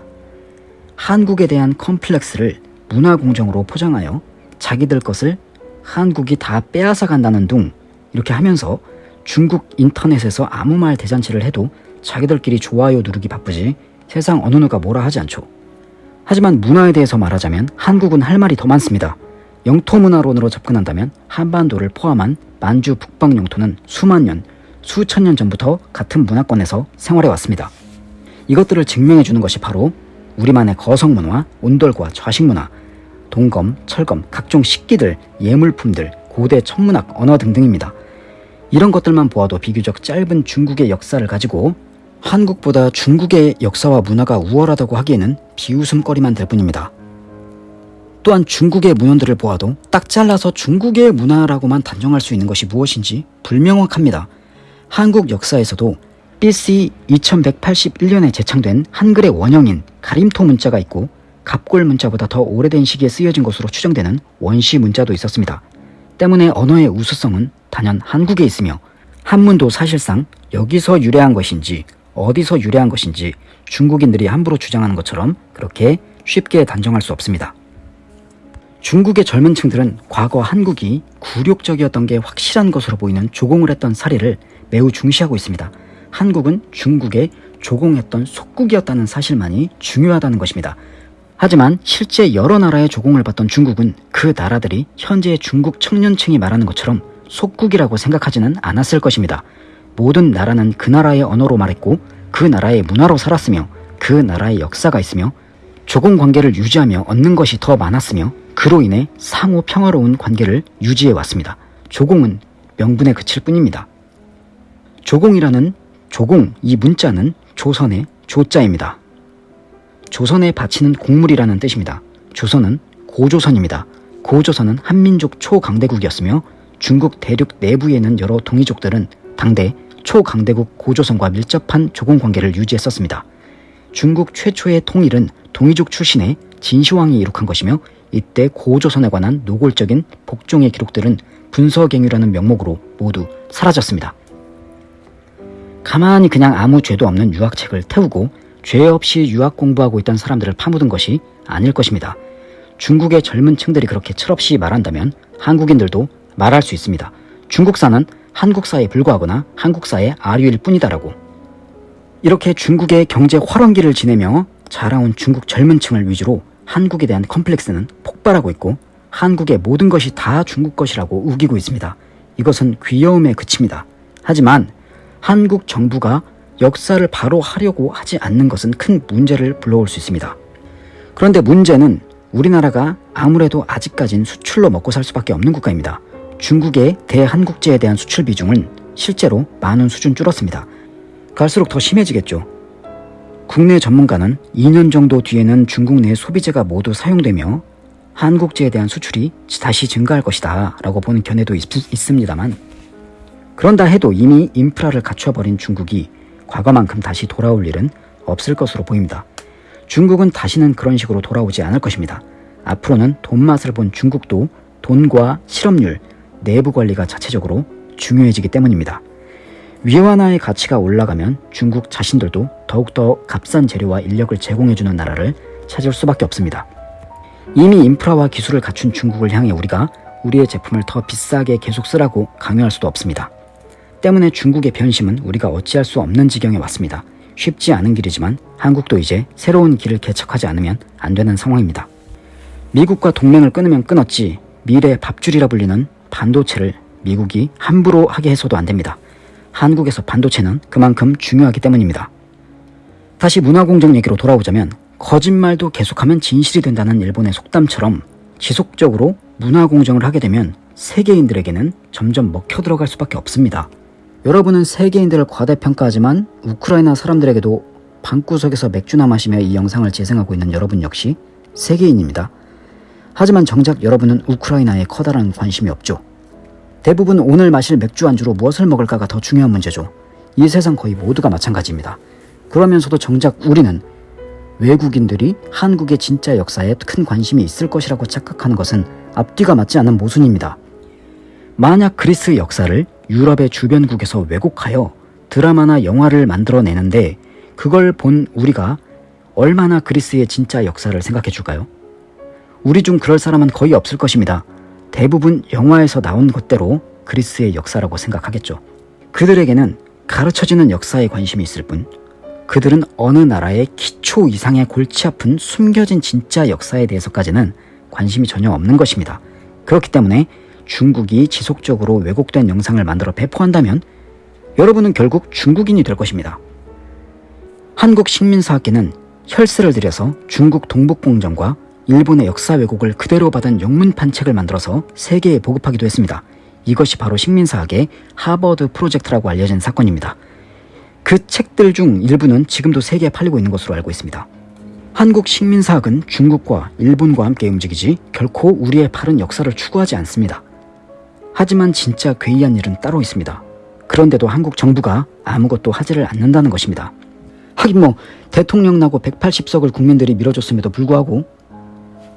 한국에 대한 컴플렉스를 문화 공정으로 포장하여 자기들 것을 한국이 다 빼앗아 간다는 둥 이렇게 하면서 중국 인터넷에서 아무 말 대잔치를 해도 자기들끼리 좋아요 누르기 바쁘지 세상 어느 누가 뭐라 하지 않죠. 하지만 문화에 대해서 말하자면 한국은 할 말이 더 많습니다. 영토 문화론으로 접근한다면 한반도를 포함한 만주 북방 영토는 수만 년, 수천 년 전부터 같은 문화권에서 생활해 왔습니다. 이것들을 증명해 주는 것이 바로 우리만의 거성 문화, 온돌과 좌식 문화, 동검, 철검, 각종 식기들, 예물품들, 고대 천문학, 언어 등등입니다. 이런 것들만 보아도 비교적 짧은 중국의 역사를 가지고 한국보다 중국의 역사와 문화가 우월하다고 하기에는 비웃음거리만 될 뿐입니다. 또한 중국의 문헌들을 보아도 딱 잘라서 중국의 문화라고만 단정할 수 있는 것이 무엇인지 불명확합니다. 한국 역사에서도 BC 2181년에 제창된 한글의 원형인 가림토 문자가 있고 갑골 문자보다 더 오래된 시기에 쓰여진 것으로 추정되는 원시 문자도 있었습니다. 때문에 언어의 우수성은 단연 한국에 있으며 한문도 사실상 여기서 유래한 것인지 어디서 유래한 것인지 중국인들이 함부로 주장하는 것처럼 그렇게 쉽게 단정할 수 없습니다. 중국의 젊은 층들은 과거 한국이 굴욕적이었던 게 확실한 것으로 보이는 조공을 했던 사례를 매우 중시하고 있습니다. 한국은 중국에 조공했던 속국이었다는 사실만이 중요하다는 것입니다. 하지만 실제 여러 나라의 조공을 받던 중국은 그 나라들이 현재의 중국 청년층이 말하는 것처럼 속국이라고 생각하지는 않았을 것입니다. 모든 나라는 그 나라의 언어로 말했고 그 나라의 문화로 살았으며 그 나라의 역사가 있으며 조공 관계를 유지하며 얻는 것이 더 많았으며 그로 인해 상호 평화로운 관계를 유지해 왔습니다. 조공은 명분에 그칠 뿐입니다. 조공이라는 조공 이 문자는 조선의 조자입니다. 조선에 바치는 곡물이라는 뜻입니다. 조선은 고조선입니다. 고조선은 한민족 초강대국이었으며 중국 대륙 내부에 있는 여러 동이족들은 당대 초강대국 고조선과 밀접한 조공 관계를 유지했었습니다. 중국 최초의 통일은 동이족 출신의 진시황이 이룩한 것이며 이때 고조선에 관한 노골적인 복종의 기록들은 분서갱유라는 명목으로 모두 사라졌습니다. 가만히 그냥 아무 죄도 없는 유학책을 태우고 죄 없이 유학 공부하고 있던 사람들을 파묻은 것이 아닐 것입니다. 중국의 젊은 층들이 그렇게 철없이 말한다면 한국인들도 말할 수 있습니다. 중국사는 한국사에 불과하거나 한국사의 아류일 뿐이다라고. 이렇게 중국의 경제 활황기를 지내며 자라온 중국 젊은 층을 위주로 한국에 대한 컴플렉스는 폭발하고 있고 한국의 모든 것이 다 중국 것이라고 우기고 있습니다. 이것은 귀여움에 그칩니다. 하지만 한국 정부가 역사를 바로 하려고 하지 않는 것은 큰 문제를 불러올 수 있습니다. 그런데 문제는 우리나라가 아무래도 아직까진 수출로 먹고 살 수밖에 없는 국가입니다. 중국의 대한국제에 대한 수출 비중은 실제로 많은 수준 줄었습니다. 갈수록 더 심해지겠죠. 국내 전문가는 2년 정도 뒤에는 중국 내 소비재가 모두 사용되며 한국제에 대한 수출이 다시 증가할 것이다 라고 보는 견해도 있, 있습니다만 그런다 해도 이미 인프라를 갖춰버린 중국이 과거만큼 다시 돌아올 일은 없을 것으로 보입니다. 중국은 다시는 그런 식으로 돌아오지 않을 것입니다. 앞으로는 돈맛을 본 중국도 돈과 실업률, 내부 관리가 자체적으로 중요해지기 때문입니다. 위안화의 가치가 올라가면 중국 자신들도 더욱더 값싼 재료와 인력을 제공해주는 나라를 찾을 수밖에 없습니다. 이미 인프라와 기술을 갖춘 중국을 향해 우리가 우리의 제품을 더 비싸게 계속 쓰라고 강요할 수도 없습니다. 때문에 중국의 변심은 우리가 어찌할 수 없는 지경에 왔습니다. 쉽지 않은 길이지만 한국도 이제 새로운 길을 개척하지 않으면 안 되는 상황입니다. 미국과 동맹을 끊으면 끊었지 미래 밥줄이라 불리는 반도체를 미국이 함부로 하게 해서도 안 됩니다. 한국에서 반도체는 그만큼 중요하기 때문입니다. 다시 문화공정 얘기로 돌아오자면 거짓말도 계속하면 진실이 된다는 일본의 속담처럼 지속적으로 문화공정을 하게 되면 세계인들에게는 점점 먹혀 들어갈 수밖에 없습니다. 여러분은 세계인들을 과대평가하지만 우크라이나 사람들에게도 방구석에서 맥주나 마시며 이 영상을 재생하고 있는 여러분 역시 세계인입니다. 하지만 정작 여러분은 우크라이나에 커다란 관심이 없죠. 대부분 오늘 마실 맥주 안주로 무엇을 먹을까가 더 중요한 문제죠. 이 세상 거의 모두가 마찬가지입니다. 그러면서도 정작 우리는 외국인들이 한국의 진짜 역사에 큰 관심이 있을 것이라고 착각하는 것은 앞뒤가 맞지 않은 모순입니다. 만약 그리스 역사를 유럽의 주변국에서 왜곡하여 드라마나 영화를 만들어내는데 그걸 본 우리가 얼마나 그리스의 진짜 역사를 생각해 줄까요? 우리 중 그럴 사람은 거의 없을 것입니다. 대부분 영화에서 나온 것대로 그리스의 역사라고 생각하겠죠. 그들에게는 가르쳐지는 역사에 관심이 있을 뿐 그들은 어느 나라의 기초 이상의 골치 아픈 숨겨진 진짜 역사에 대해서까지는 관심이 전혀 없는 것입니다. 그렇기 때문에 중국이 지속적으로 왜곡된 영상을 만들어 배포한다면 여러분은 결국 중국인이 될 것입니다. 한국 식민사학계는 혈세를 들여서 중국 동북공정과 일본의 역사 왜곡을 그대로 받은 영문판 책을 만들어서 세계에 보급하기도 했습니다. 이것이 바로 식민사학의 하버드 프로젝트라고 알려진 사건입니다. 그 책들 중 일부는 지금도 세계에 팔리고 있는 것으로 알고 있습니다. 한국 식민사학은 중국과 일본과 함께 움직이지 결코 우리의 바른 역사를 추구하지 않습니다. 하지만 진짜 괴이한 일은 따로 있습니다. 그런데도 한국 정부가 아무것도 하지를 않는다는 것입니다. 하긴 뭐 대통령 나고 180석을 국민들이 밀어줬음에도 불구하고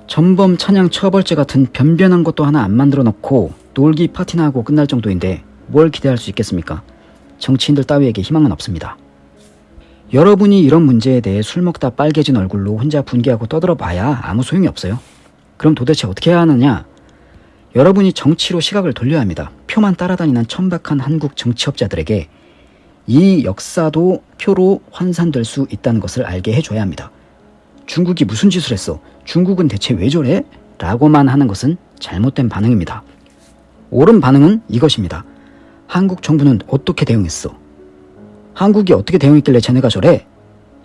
전범 찬양 처벌제 같은 변변한 것도 하나 안 만들어 놓고 놀기 파티나 하고 끝날 정도인데 뭘 기대할 수 있겠습니까? 정치인들 따위에게 희망은 없습니다. 여러분이 이런 문제에 대해 술 먹다 빨개진 얼굴로 혼자 분개하고 떠들어 봐야 아무 소용이 없어요. 그럼 도대체 어떻게 해야 하느냐? 여러분이 정치로 시각을 돌려야 합니다. 표만 따라다니는 천박한 한국 정치업자들에게 이 역사도 표로 환산될 수 있다는 것을 알게 해줘야 합니다. 중국이 무슨 짓을 했어? 중국은 대체 왜 저래? 라고만 하는 것은 잘못된 반응입니다. 옳은 반응은 이것입니다. 한국 정부는 어떻게 대응했어? 한국이 어떻게 대응했길래 쟤네가 저래?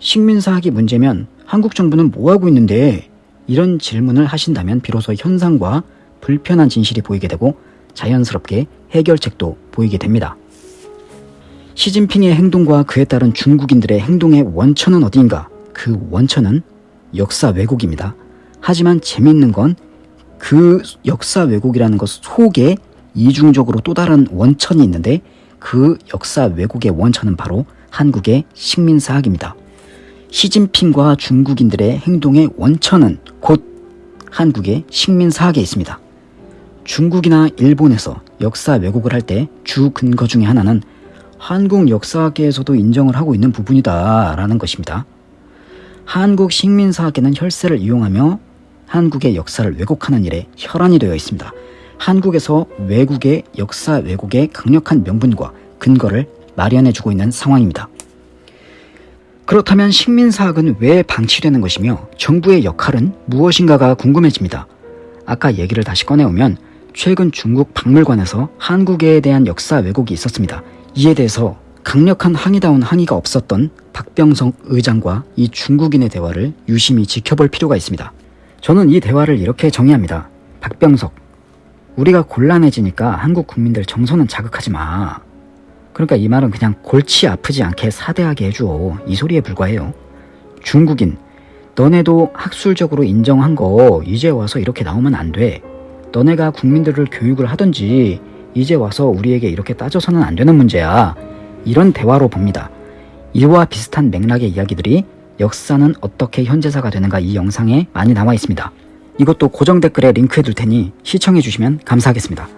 식민사학이 문제면 한국 정부는 뭐하고 있는데? 이런 질문을 하신다면 비로소 현상과 불편한 진실이 보이게 되고 자연스럽게 해결책도 보이게 됩니다. 시진핑의 행동과 그에 따른 중국인들의 행동의 원천은 어디인가? 그 원천은 역사 왜곡입니다. 하지만 재밌는 건 그 역사 왜곡이라는 것 속에 이중적으로 또 다른 원천이 있는데 그 역사 왜곡의 원천은 바로 한국의 식민사학입니다. 시진핑과 중국인들의 행동의 원천은 곧 한국의 식민사학에 있습니다. 중국이나 일본에서 역사 왜곡을 할 때 주 근거 중의 하나는 한국 역사학계에서도 인정을 하고 있는 부분이다 라는 것입니다. 한국 식민사학계는 혈세를 이용하며 한국의 역사를 왜곡하는 일에 혈안이 되어 있습니다. 한국에서 외국의 역사 왜곡의 강력한 명분과 근거를 마련해주고 있는 상황입니다. 그렇다면 식민사학은 왜 방치되는 것이며 정부의 역할은 무엇인가가 궁금해집니다. 아까 얘기를 다시 꺼내오면 최근 중국 박물관에서 한국에 대한 역사 왜곡이 있었습니다. 이에 대해서 강력한 항의다운 항의가 없었던 박병석 의장과 이 중국인의 대화를 유심히 지켜볼 필요가 있습니다. 저는 이 대화를 이렇게 정의합니다. 박병석, 우리가 곤란해지니까 한국 국민들 정서는 자극하지 마. 그러니까 이 말은 그냥 골치 아프지 않게 사대하게 해줘. 이 소리에 불과해요. 중국인, 너네도 학술적으로 인정한 거 이제 와서 이렇게 나오면 안 돼. 너네가 국민들을 교육을 하든지 이제 와서 우리에게 이렇게 따져서는 안 되는 문제야. 이런 대화로 봅니다. 이와 비슷한 맥락의 이야기들이 역사는 어떻게 현재사가 되는가 이 영상에 많이 나와 있습니다. 이것도 고정 댓글에 링크해 둘 테니 시청해 주시면 감사하겠습니다.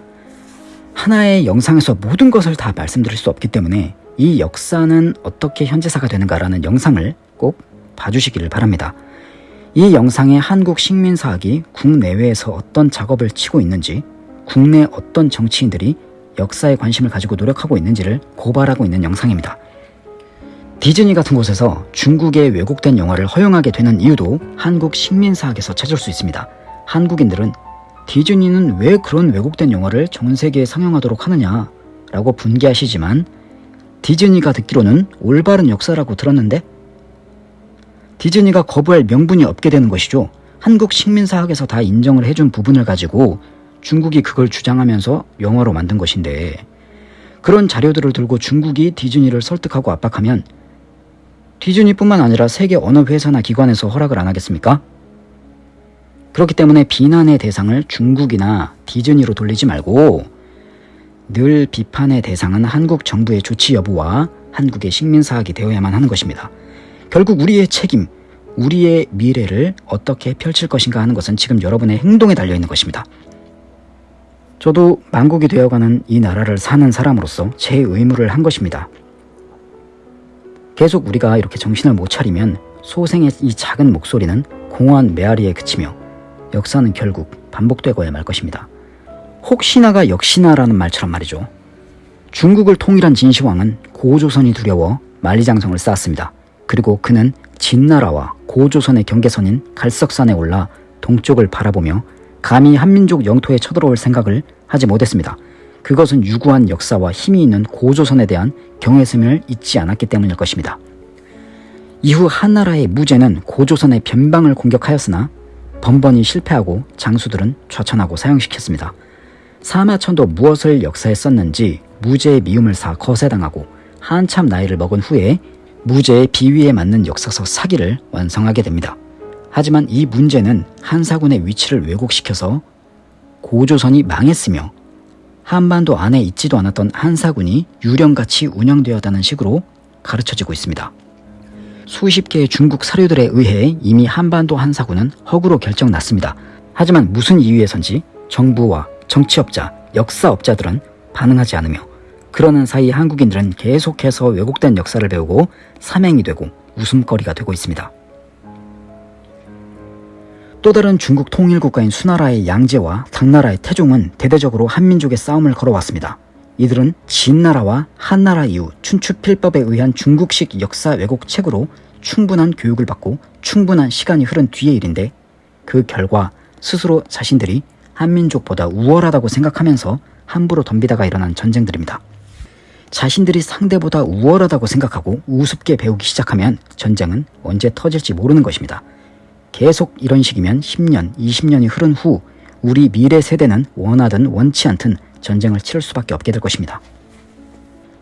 하나의 영상에서 모든 것을 다 말씀드릴 수 없기 때문에 이 역사는 어떻게 현재사가 되는가라는 영상을 꼭 봐주시기를 바랍니다. 이 영상에 한국 식민사학이 국내외에서 어떤 작업을 치고 있는지 국내 어떤 정치인들이 역사에 관심을 가지고 노력하고 있는지를 고발하고 있는 영상입니다. 디즈니 같은 곳에서 중국의 왜곡된 영화를 허용하게 되는 이유도 한국 식민사학에서 찾을 수 있습니다. 한국인들은 디즈니는 왜 그런 왜곡된 영화를 전 세계에 상영하도록 하느냐 라고 분개하시지만 디즈니가 듣기로는 올바른 역사라고 들었는데 디즈니가 거부할 명분이 없게 되는 것이죠. 한국 식민사학에서 다 인정을 해준 부분을 가지고 중국이 그걸 주장하면서 영화로 만든 것인데 그런 자료들을 들고 중국이 디즈니를 설득하고 압박하면 디즈니뿐만 아니라 세계 어느 회사나 기관에서 허락을 안 하겠습니까? 그렇기 때문에 비난의 대상을 중국이나 디즈니로 돌리지 말고 늘 비판의 대상은 한국 정부의 조치 여부와 한국의 식민사학이 되어야만 하는 것입니다. 결국 우리의 책임, 우리의 미래를 어떻게 펼칠 것인가 하는 것은 지금 여러분의 행동에 달려있는 것입니다. 저도 만국이 되어가는 이 나라를 사는 사람으로서 제 의무를 한 것입니다. 계속 우리가 이렇게 정신을 못 차리면 소생의 이 작은 목소리는 공허한 메아리에 그치며 역사는 결국 반복되고야 말 것입니다. 혹시나가 역시나라는 말처럼 말이죠. 중국을 통일한 진시황은 고조선이 두려워 만리장성을 쌓았습니다. 그리고 그는 진나라와 고조선의 경계선인 갈석산에 올라 동쪽을 바라보며 감히 한민족 영토에 쳐들어올 생각을 하지 못했습니다. 그것은 유구한 역사와 힘이 있는 고조선에 대한 경외심을 잊지 않았기 때문일 것입니다. 이후 한나라의 무제는 고조선의 변방을 공격하였으나 번번이 실패하고 장수들은 좌천하고 사형시켰습니다. 사마천도 무엇을 역사에 썼는지 무제의 미움을 사 거세당하고 한참 나이를 먹은 후에 무제의 비위에 맞는 역사서 사기를 완성하게 됩니다. 하지만 이 문제는 한사군의 위치를 왜곡시켜서 고조선이 망했으며 한반도 안에 있지도 않았던 한사군이 유령같이 운영되었다는 식으로 가르쳐지고 있습니다. 수십 개의 중국 사료들에 의해 이미 한반도 한사군은 허구로 결정났습니다. 하지만 무슨 이유에선지 정부와 정치업자, 역사업자들은 반응하지 않으며 그러는 사이 한국인들은 계속해서 왜곡된 역사를 배우고 사맹이 되고 웃음거리가 되고 있습니다. 또 다른 중국 통일국가인 수나라의 양제와 당나라의 태종은 대대적으로 한민족의 싸움을 걸어왔습니다. 이들은 진나라와 한나라 이후 춘추필법에 의한 중국식 역사 왜곡 책으로 충분한 교육을 받고 충분한 시간이 흐른 뒤의 일인데 그 결과 스스로 자신들이 한민족보다 우월하다고 생각하면서 함부로 덤비다가 일어난 전쟁들입니다. 자신들이 상대보다 우월하다고 생각하고 우습게 배우기 시작하면 전쟁은 언제 터질지 모르는 것입니다. 계속 이런 식이면 10년, 20년이 흐른 후 우리 미래 세대는 원하든 원치 않든 전쟁을 치를 수밖에 없게 될 것입니다.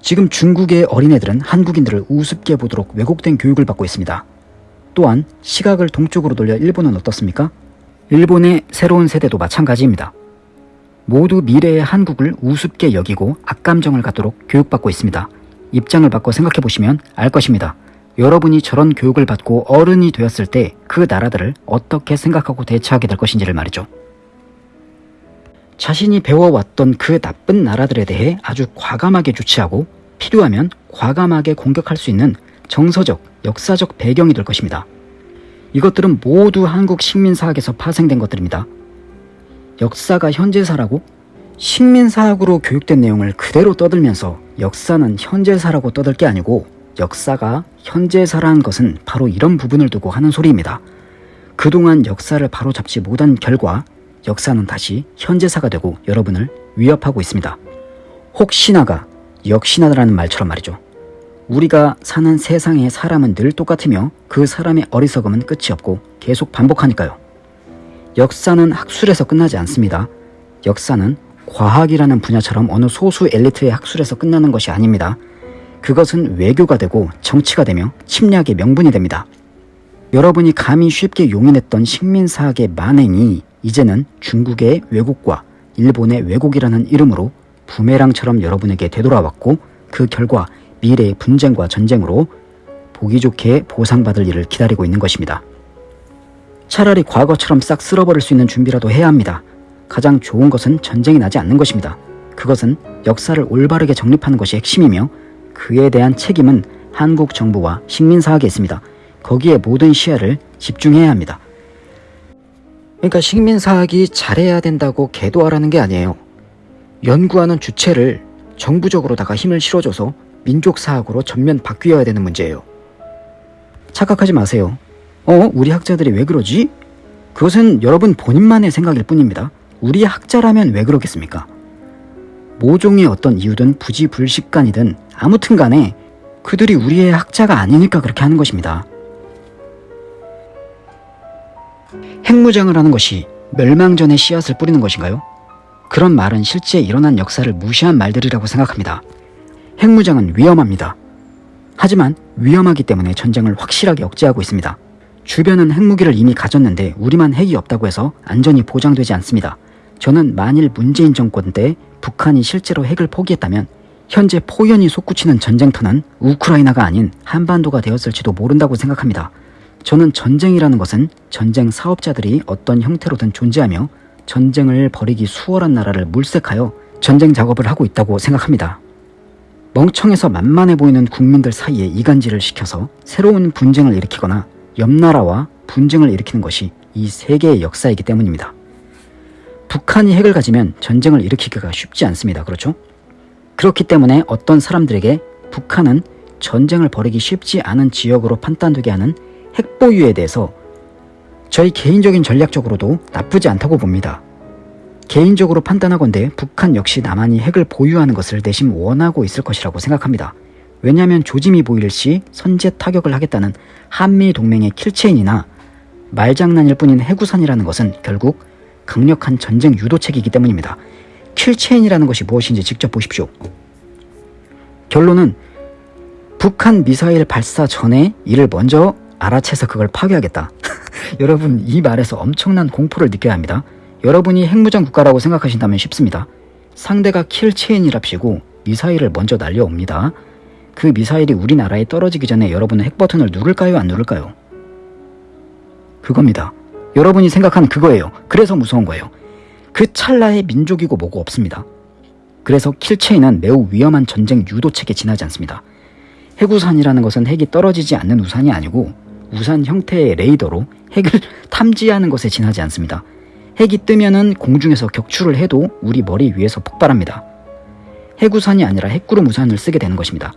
지금 중국의 어린애들은 한국인들을 우습게 보도록 왜곡된 교육을 받고 있습니다. 또한 시각을 동쪽으로 돌려 일본은 어떻습니까? 일본의 새로운 세대도 마찬가지입니다. 모두 미래의 한국을 우습게 여기고 악감정을 갖도록 교육받고 있습니다. 입장을 바꿔 생각해 보시면 알 것입니다. 여러분이 저런 교육을 받고 어른이 되었을 때 그 나라들을 어떻게 생각하고 대처하게 될 것인지를 말이죠. 자신이 배워왔던 그 나쁜 나라들에 대해 아주 과감하게 조치하고 필요하면 과감하게 공격할 수 있는 정서적, 역사적 배경이 될 것입니다. 이것들은 모두 한국 식민사학에서 파생된 것들입니다. 역사가 현재사라고? 식민사학으로 교육된 내용을 그대로 떠들면서 역사는 현재사라고 떠들 게 아니고 역사가 현재사라는 것은 바로 이런 부분을 두고 하는 소리입니다. 그동안 역사를 바로잡지 못한 결과 역사는 다시 현재사가 되고 여러분을 위협하고 있습니다. 혹시나가 역시나라는 말처럼 말이죠. 우리가 사는 세상의 사람은 늘 똑같으며 그 사람의 어리석음은 끝이 없고 계속 반복하니까요. 역사는 학술에서 끝나지 않습니다. 역사는 과학이라는 분야처럼 어느 소수 엘리트의 학술에서 끝나는 것이 아닙니다. 그것은 외교가 되고 정치가 되며 침략의 명분이 됩니다. 여러분이 감히 쉽게 용인했던 식민사학의 만행이 이제는 중국의 왜곡과 일본의 왜곡이라는 이름으로 부메랑처럼 여러분에게 되돌아왔고 그 결과 미래의 분쟁과 전쟁으로 보기 좋게 보상받을 일을 기다리고 있는 것입니다. 차라리 과거처럼 싹 쓸어버릴 수 있는 준비라도 해야 합니다. 가장 좋은 것은 전쟁이 나지 않는 것입니다. 그것은 역사를 올바르게 정립하는 것이 핵심이며 그에 대한 책임은 한국 정부와 식민사학에 있습니다. 거기에 모든 시야를 집중해야 합니다. 그러니까 식민사학이 잘해야 된다고 개도하라는 게 아니에요. 연구하는 주체를 정부적으로다가 힘을 실어줘서 민족사학으로 전면 바뀌어야 되는 문제예요. 착각하지 마세요. 어? 우리 학자들이 왜 그러지? 그것은 여러분 본인만의 생각일 뿐입니다. 우리 학자라면 왜 그러겠습니까? 모종의 어떤 이유든 부지불식간이든 아무튼 간에 그들이 우리의 학자가 아니니까 그렇게 하는 것입니다. 핵무장을 하는 것이 멸망전의 씨앗을 뿌리는 것인가요? 그런 말은 실제 일어난 역사를 무시한 말들이라고 생각합니다. 핵무장은 위험합니다. 하지만 위험하기 때문에 전쟁을 확실하게 억제하고 있습니다. 주변은 핵무기를 이미 가졌는데 우리만 핵이 없다고 해서 안전이 보장되지 않습니다. 저는 만일 문재인 정권 때 북한이 실제로 핵을 포기했다면 현재 포연이 솟구치는 전쟁터는 우크라이나가 아닌 한반도가 되었을지도 모른다고 생각합니다. 저는 전쟁이라는 것은 전쟁 사업자들이 어떤 형태로든 존재하며 전쟁을 벌이기 수월한 나라를 물색하여 전쟁 작업을 하고 있다고 생각합니다. 멍청해서 만만해 보이는 국민들 사이에 이간질을 시켜서 새로운 분쟁을 일으키거나 옆 나라와 분쟁을 일으키는 것이 이 세계의 역사이기 때문입니다. 북한이 핵을 가지면 전쟁을 일으키기가 쉽지 않습니다. 그렇죠? 그렇기 때문에 어떤 사람들에게 북한은 전쟁을 벌이기 쉽지 않은 지역으로 판단되게 하는 핵 보유에 대해서 저희 개인적인 전략적으로도 나쁘지 않다고 봅니다. 개인적으로 판단하건대 북한 역시 남한이 핵을 보유하는 것을 내심 원하고 있을 것이라고 생각합니다. 왜냐하면 조짐이 보일 시 선제 타격을 하겠다는 한미 동맹의 킬체인이나 말장난일 뿐인 해구산이라는 것은 결국 강력한 전쟁 유도책이기 때문입니다. 킬체인이라는 것이 무엇인지 직접 보십시오. 결론은 북한 미사일 발사 전에 이를 먼저 알아채서 그걸 파괴하겠다. 여러분 이 말에서 엄청난 공포를 느껴야 합니다. 여러분이 핵무장 국가라고 생각하신다면 쉽습니다. 상대가 킬체인이랍시고 미사일을 먼저 날려옵니다. 그 미사일이 우리나라에 떨어지기 전에 여러분은 핵 버튼을 누를까요? 안 누를까요? 그겁니다. 여러분이 생각한 그거예요. 그래서 무서운 거예요. 그 찰나에 민족이고 뭐고 없습니다. 그래서 킬체인은 매우 위험한 전쟁 유도책에 지나지 않습니다. 핵우산이라는 것은 핵이 떨어지지 않는 우산이 아니고 우산 형태의 레이더로 핵을 탐지하는 것에 지나지 않습니다. 핵이 뜨면은 공중에서 격추를 해도 우리 머리 위에서 폭발합니다. 핵우산이 아니라 핵구름 우산을 쓰게 되는 것입니다.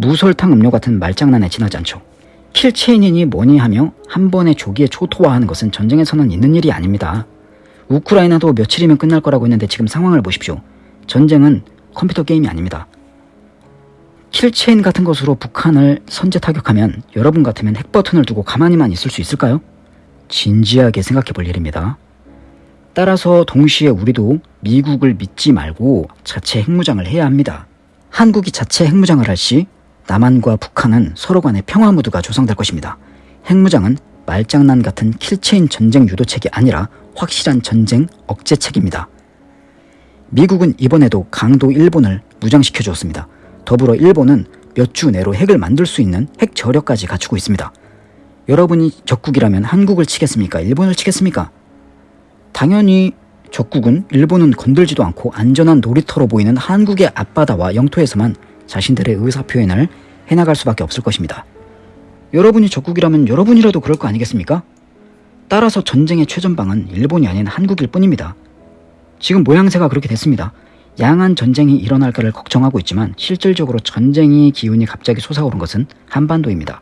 무설탕 음료 같은 말장난에 지나지 않죠. 킬체인이니 뭐니 하며 한 번에 조기에 초토화하는 것은 전쟁에서는 있는 일이 아닙니다. 우크라이나도 며칠이면 끝날 거라고 했는데 지금 상황을 보십시오. 전쟁은 컴퓨터 게임이 아닙니다. 킬체인 같은 것으로 북한을 선제 타격하면 여러분 같으면 핵버튼을 두고 가만히만 있을 수 있을까요? 진지하게 생각해 볼 일입니다. 따라서 동시에 우리도 미국을 믿지 말고 자체 핵무장을 해야 합니다. 한국이 자체 핵무장을 할 시 남한과 북한은 서로 간의 평화 무드가 조성될 것입니다. 핵무장은 말장난 같은 킬체인 전쟁 유도책이 아니라 확실한 전쟁 억제책입니다. 미국은 이번에도 강도 일본을 무장시켜 주었습니다. 더불어 일본은 몇 주 내로 핵을 만들 수 있는 핵 저력까지 갖추고 있습니다. 여러분이 적국이라면 한국을 치겠습니까? 일본을 치겠습니까? 당연히 적국은 일본은 건들지도 않고 안전한 놀이터로 보이는 한국의 앞바다와 영토에서만 자신들의 의사표현을 해나갈 수밖에 없을 것입니다. 여러분이 적국이라면 여러분이라도 그럴 거 아니겠습니까? 따라서 전쟁의 최전방은 일본이 아닌 한국일 뿐입니다. 지금 모양새가 그렇게 됐습니다. 양한 전쟁이 일어날까를 걱정하고 있지만 실질적으로 전쟁의 기운이 갑자기 솟아오른 것은 한반도입니다.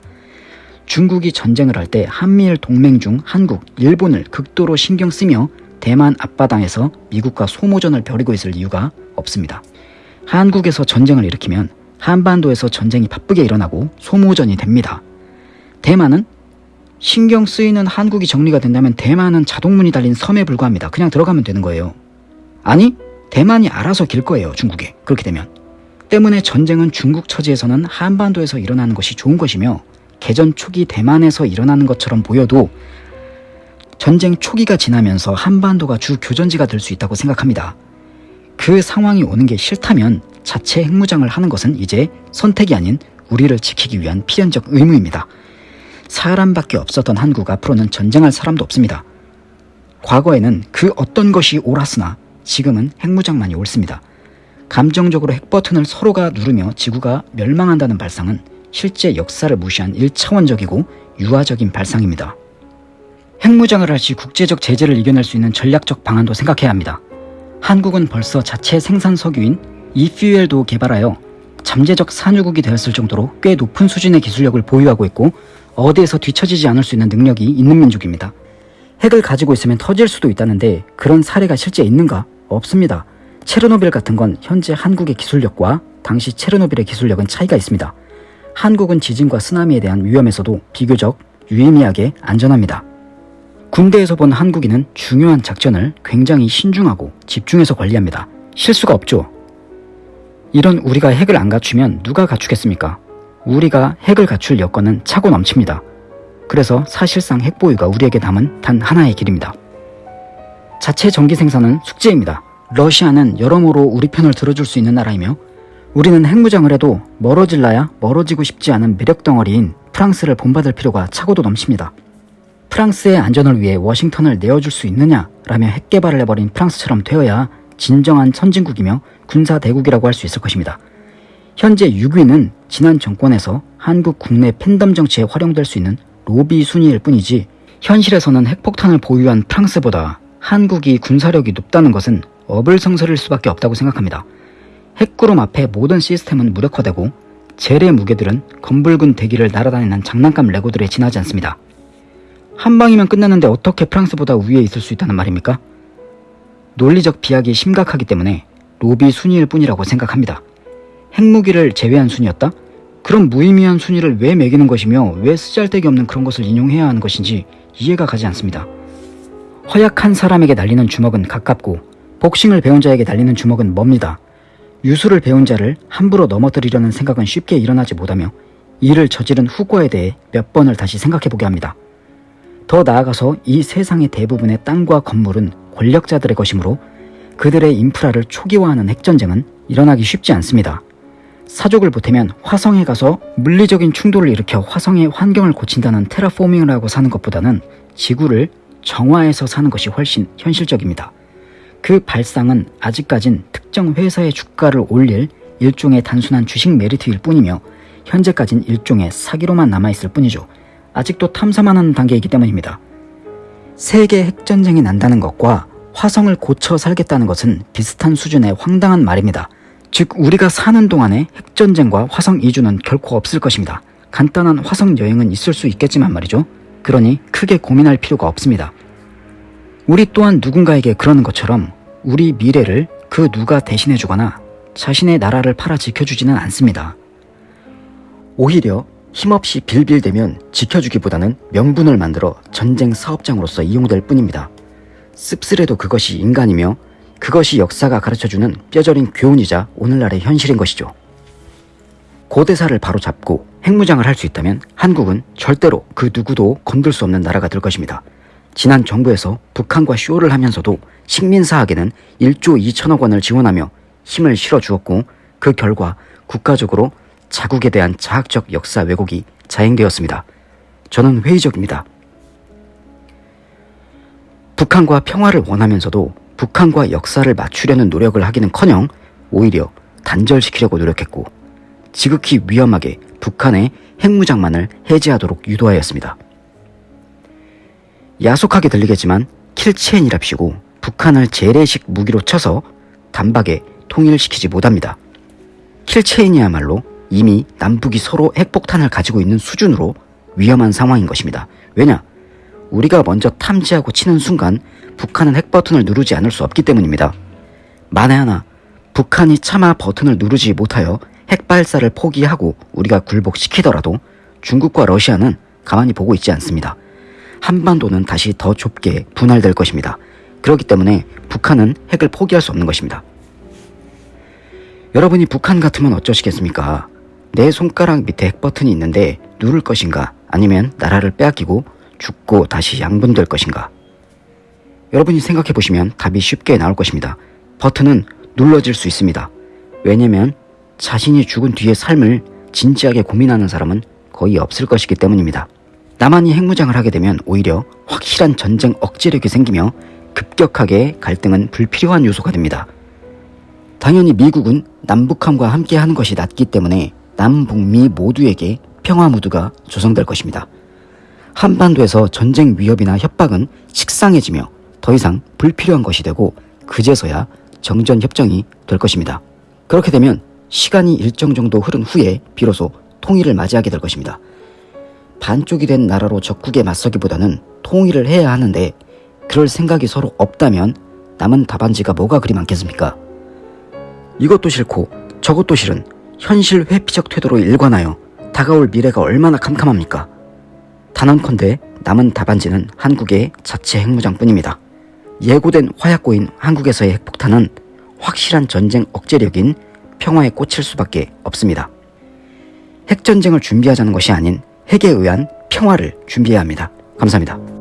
중국이 전쟁을 할 때 한미일 동맹 중 한국, 일본을 극도로 신경 쓰며 대만 앞바다에서 미국과 소모전을 벌이고 있을 이유가 없습니다. 한국에서 전쟁을 일으키면 한반도에서 전쟁이 바쁘게 일어나고 소모전이 됩니다. 대만은 신경 쓰이는 한국이 정리가 된다면 대만은 자동문이 달린 섬에 불과합니다. 그냥 들어가면 되는 거예요. 아니, 대만이 알아서 길 거예요, 중국에. 그렇게 되면. 때문에 전쟁은 중국 처지에서는 한반도에서 일어나는 것이 좋은 것이며 개전 초기 대만에서 일어나는 것처럼 보여도 전쟁 초기가 지나면서 한반도가 주 교전지가 될 수 있다고 생각합니다. 그 상황이 오는 게 싫다면 자체 핵무장을 하는 것은 이제 선택이 아닌 우리를 지키기 위한 필연적 의무입니다. 사람밖에 없었던 한국 앞으로는 전쟁할 사람도 없습니다. 과거에는 그 어떤 것이 옳았으나 지금은 핵무장만이 옳습니다. 감정적으로 핵버튼을 서로가 누르며 지구가 멸망한다는 발상은 실제 역사를 무시한 1차원적이고 유화적인 발상입니다. 핵무장을 할 시 국제적 제재를 이겨낼 수 있는 전략적 방안도 생각해야 합니다. 한국은 벌써 자체 생산 석유인 이퓨엘도 개발하여 잠재적 산유국이 되었을 정도로 꽤 높은 수준의 기술력을 보유하고 있고 어디에서 뒤처지지 않을 수 있는 능력이 있는 민족입니다. 핵을 가지고 있으면 터질 수도 있다는데 그런 사례가 실제 있는가? 없습니다. 체르노빌 같은 건 현재 한국의 기술력과 당시 체르노빌의 기술력은 차이가 있습니다. 한국은 지진과 쓰나미에 대한 위험에서도 비교적 유의미하게 안전합니다. 군대에서 본 한국인은 중요한 작전을 굉장히 신중하고 집중해서 관리합니다. 실수가 없죠. 이런 우리가 핵을 안 갖추면 누가 갖추겠습니까? 우리가 핵을 갖출 여건은 차고 넘칩니다. 그래서 사실상 핵 보유가 우리에게 남은 단 하나의 길입니다. 자체 전기 생산은 숙제입니다. 러시아는 여러모로 우리 편을 들어줄 수 있는 나라이며 우리는 핵무장을 해도 멀어질라야 멀어지고 싶지 않은 매력 덩어리인 프랑스를 본받을 필요가 차고도 넘칩니다. 프랑스의 안전을 위해 워싱턴을 내어줄 수 있느냐라며 핵 개발을 해버린 프랑스처럼 되어야 진정한 선진국이며 군사 대국이라고 할 수 있을 것입니다. 현재 6위는 지난 정권에서 한국 국내 팬덤 정치에 활용될 수 있는 로비 순위일 뿐이지 현실에서는 핵폭탄을 보유한 프랑스보다 한국이 군사력이 높다는 것은 어불성설일 수밖에 없다고 생각합니다. 핵구름 앞에 모든 시스템은 무력화되고 젤의 무게들은 검붉은 대기를 날아다니는 장난감 레고들에 지나지 않습니다. 한 방이면 끝나는데 어떻게 프랑스보다 위에 있을 수 있다는 말입니까? 논리적 비약이 심각하기 때문에 로비 순위일 뿐이라고 생각합니다. 핵무기를 제외한 순위였다? 그럼 무의미한 순위를 왜 매기는 것이며 왜 쓰잘데기 없는 그런 것을 인용해야 하는 것인지 이해가 가지 않습니다. 허약한 사람에게 날리는 주먹은 가깝고 복싱을 배운 자에게 날리는 주먹은 멉니다. 유수를 배운 자를 함부로 넘어뜨리려는 생각은 쉽게 일어나지 못하며 이를 저지른 후과에 대해 몇 번을 다시 생각해보게 합니다. 더 나아가서 이 세상의 대부분의 땅과 건물은 권력자들의 것이므로 그들의 인프라를 초기화하는 핵전쟁은 일어나기 쉽지 않습니다. 사족을 보태면 화성에 가서 물리적인 충돌을 일으켜 화성의 환경을 고친다는 테라포밍을 하고 사는 것보다는 지구를 정화해서 사는 것이 훨씬 현실적입니다. 그 발상은 아직까진 특정 회사의 주가를 올릴 일종의 단순한 주식 메리트일 뿐이며 현재까진 일종의 사기로만 남아있을 뿐이죠. 아직도 탐사만 하는 단계이기 때문입니다. 세계 핵전쟁이 난다는 것과 화성을 고쳐 살겠다는 것은 비슷한 수준의 황당한 말입니다. 즉 우리가 사는 동안에 핵전쟁과 화성 이주는 결코 없을 것입니다. 간단한 화성 여행은 있을 수 있겠지만 말이죠. 그러니 크게 고민할 필요가 없습니다. 우리 또한 누군가에게 그러는 것처럼 우리 미래를 그 누가 대신해주거나 자신의 나라를 팔아 지켜주지는 않습니다. 오히려 힘없이 빌빌대면 지켜주기보다는 명분을 만들어 전쟁 사업장으로서 이용될 뿐입니다. 씁쓸해도 그것이 인간이며 그것이 역사가 가르쳐주는 뼈저린 교훈이자 오늘날의 현실인 것이죠. 고대사를 바로잡고 핵무장을 할 수 있다면 한국은 절대로 그 누구도 건들 수 없는 나라가 될 것입니다. 지난 정부에서 북한과 쇼를 하면서도 식민사학에는 1조 2천억 원을 지원하며 힘을 실어주었고 그 결과 국가적으로 자국에 대한 자학적 역사 왜곡이 자행되었습니다. 저는 회의적입니다. 북한과 평화를 원하면서도 북한과 역사를 맞추려는 노력을 하기는커녕 오히려 단절시키려고 노력했고 지극히 위험하게 북한의 핵무장만을 해제하도록 유도하였습니다. 야속하게 들리겠지만 킬체인이랍시고 북한을 재래식 무기로 쳐서 단박에 통일시키지 못합니다. 킬체인이야말로 이미 남북이 서로 핵폭탄을 가지고 있는 수준으로 위험한 상황인 것입니다. 왜냐? 우리가 먼저 탐지하고 치는 순간 북한은 핵 버튼을 누르지 않을 수 없기 때문입니다. 만에 하나 북한이 차마 버튼을 누르지 못하여 핵 발사를 포기하고 우리가 굴복시키더라도 중국과 러시아는 가만히 보고 있지 않습니다. 한반도는 다시 더 좁게 분할될 것입니다. 그렇기 때문에 북한은 핵을 포기할 수 없는 것입니다. 여러분이 북한 같으면 어쩌시겠습니까? 내 손가락 밑에 핵 버튼이 있는데 누를 것인가? 아니면 나라를 빼앗기고 죽고 다시 양분될 것인가? 여러분이 생각해 보시면 답이 쉽게 나올 것입니다. 버튼은 눌러질 수 있습니다. 왜냐면 자신이 죽은 뒤의 삶을 진지하게 고민하는 사람은 거의 없을 것이기 때문입니다. 나만이 핵무장을 하게 되면 오히려 확실한 전쟁 억제력이 생기며 급격하게 갈등은 불필요한 요소가 됩니다. 당연히 미국은 남북함과 함께 하는 것이 낫기 때문에 남북미 모두에게 평화 무드가 조성될 것입니다. 한반도에서 전쟁 위협이나 협박은 식상해지며 더 이상 불필요한 것이 되고 그제서야 정전 협정이 될 것입니다. 그렇게 되면 시간이 일정 정도 흐른 후에 비로소 통일을 맞이하게 될 것입니다. 반쪽이 된 나라로 적국에 맞서기보다는 통일을 해야 하는데 그럴 생각이 서로 없다면 남은 답안지가 뭐가 그리 많겠습니까? 이것도 싫고 저것도 싫은 현실 회피적 태도로 일관하여 다가올 미래가 얼마나 캄캄합니까? 단언컨대 남은 답안지는 한국의 자체 핵무장뿐입니다. 예고된 화약고인 한국에서의 핵폭탄은 확실한 전쟁 억제력인 평화에 꽂힐 수밖에 없습니다. 핵전쟁을 준비하자는 것이 아닌 핵에 의한 평화를 준비해야 합니다. 감사합니다.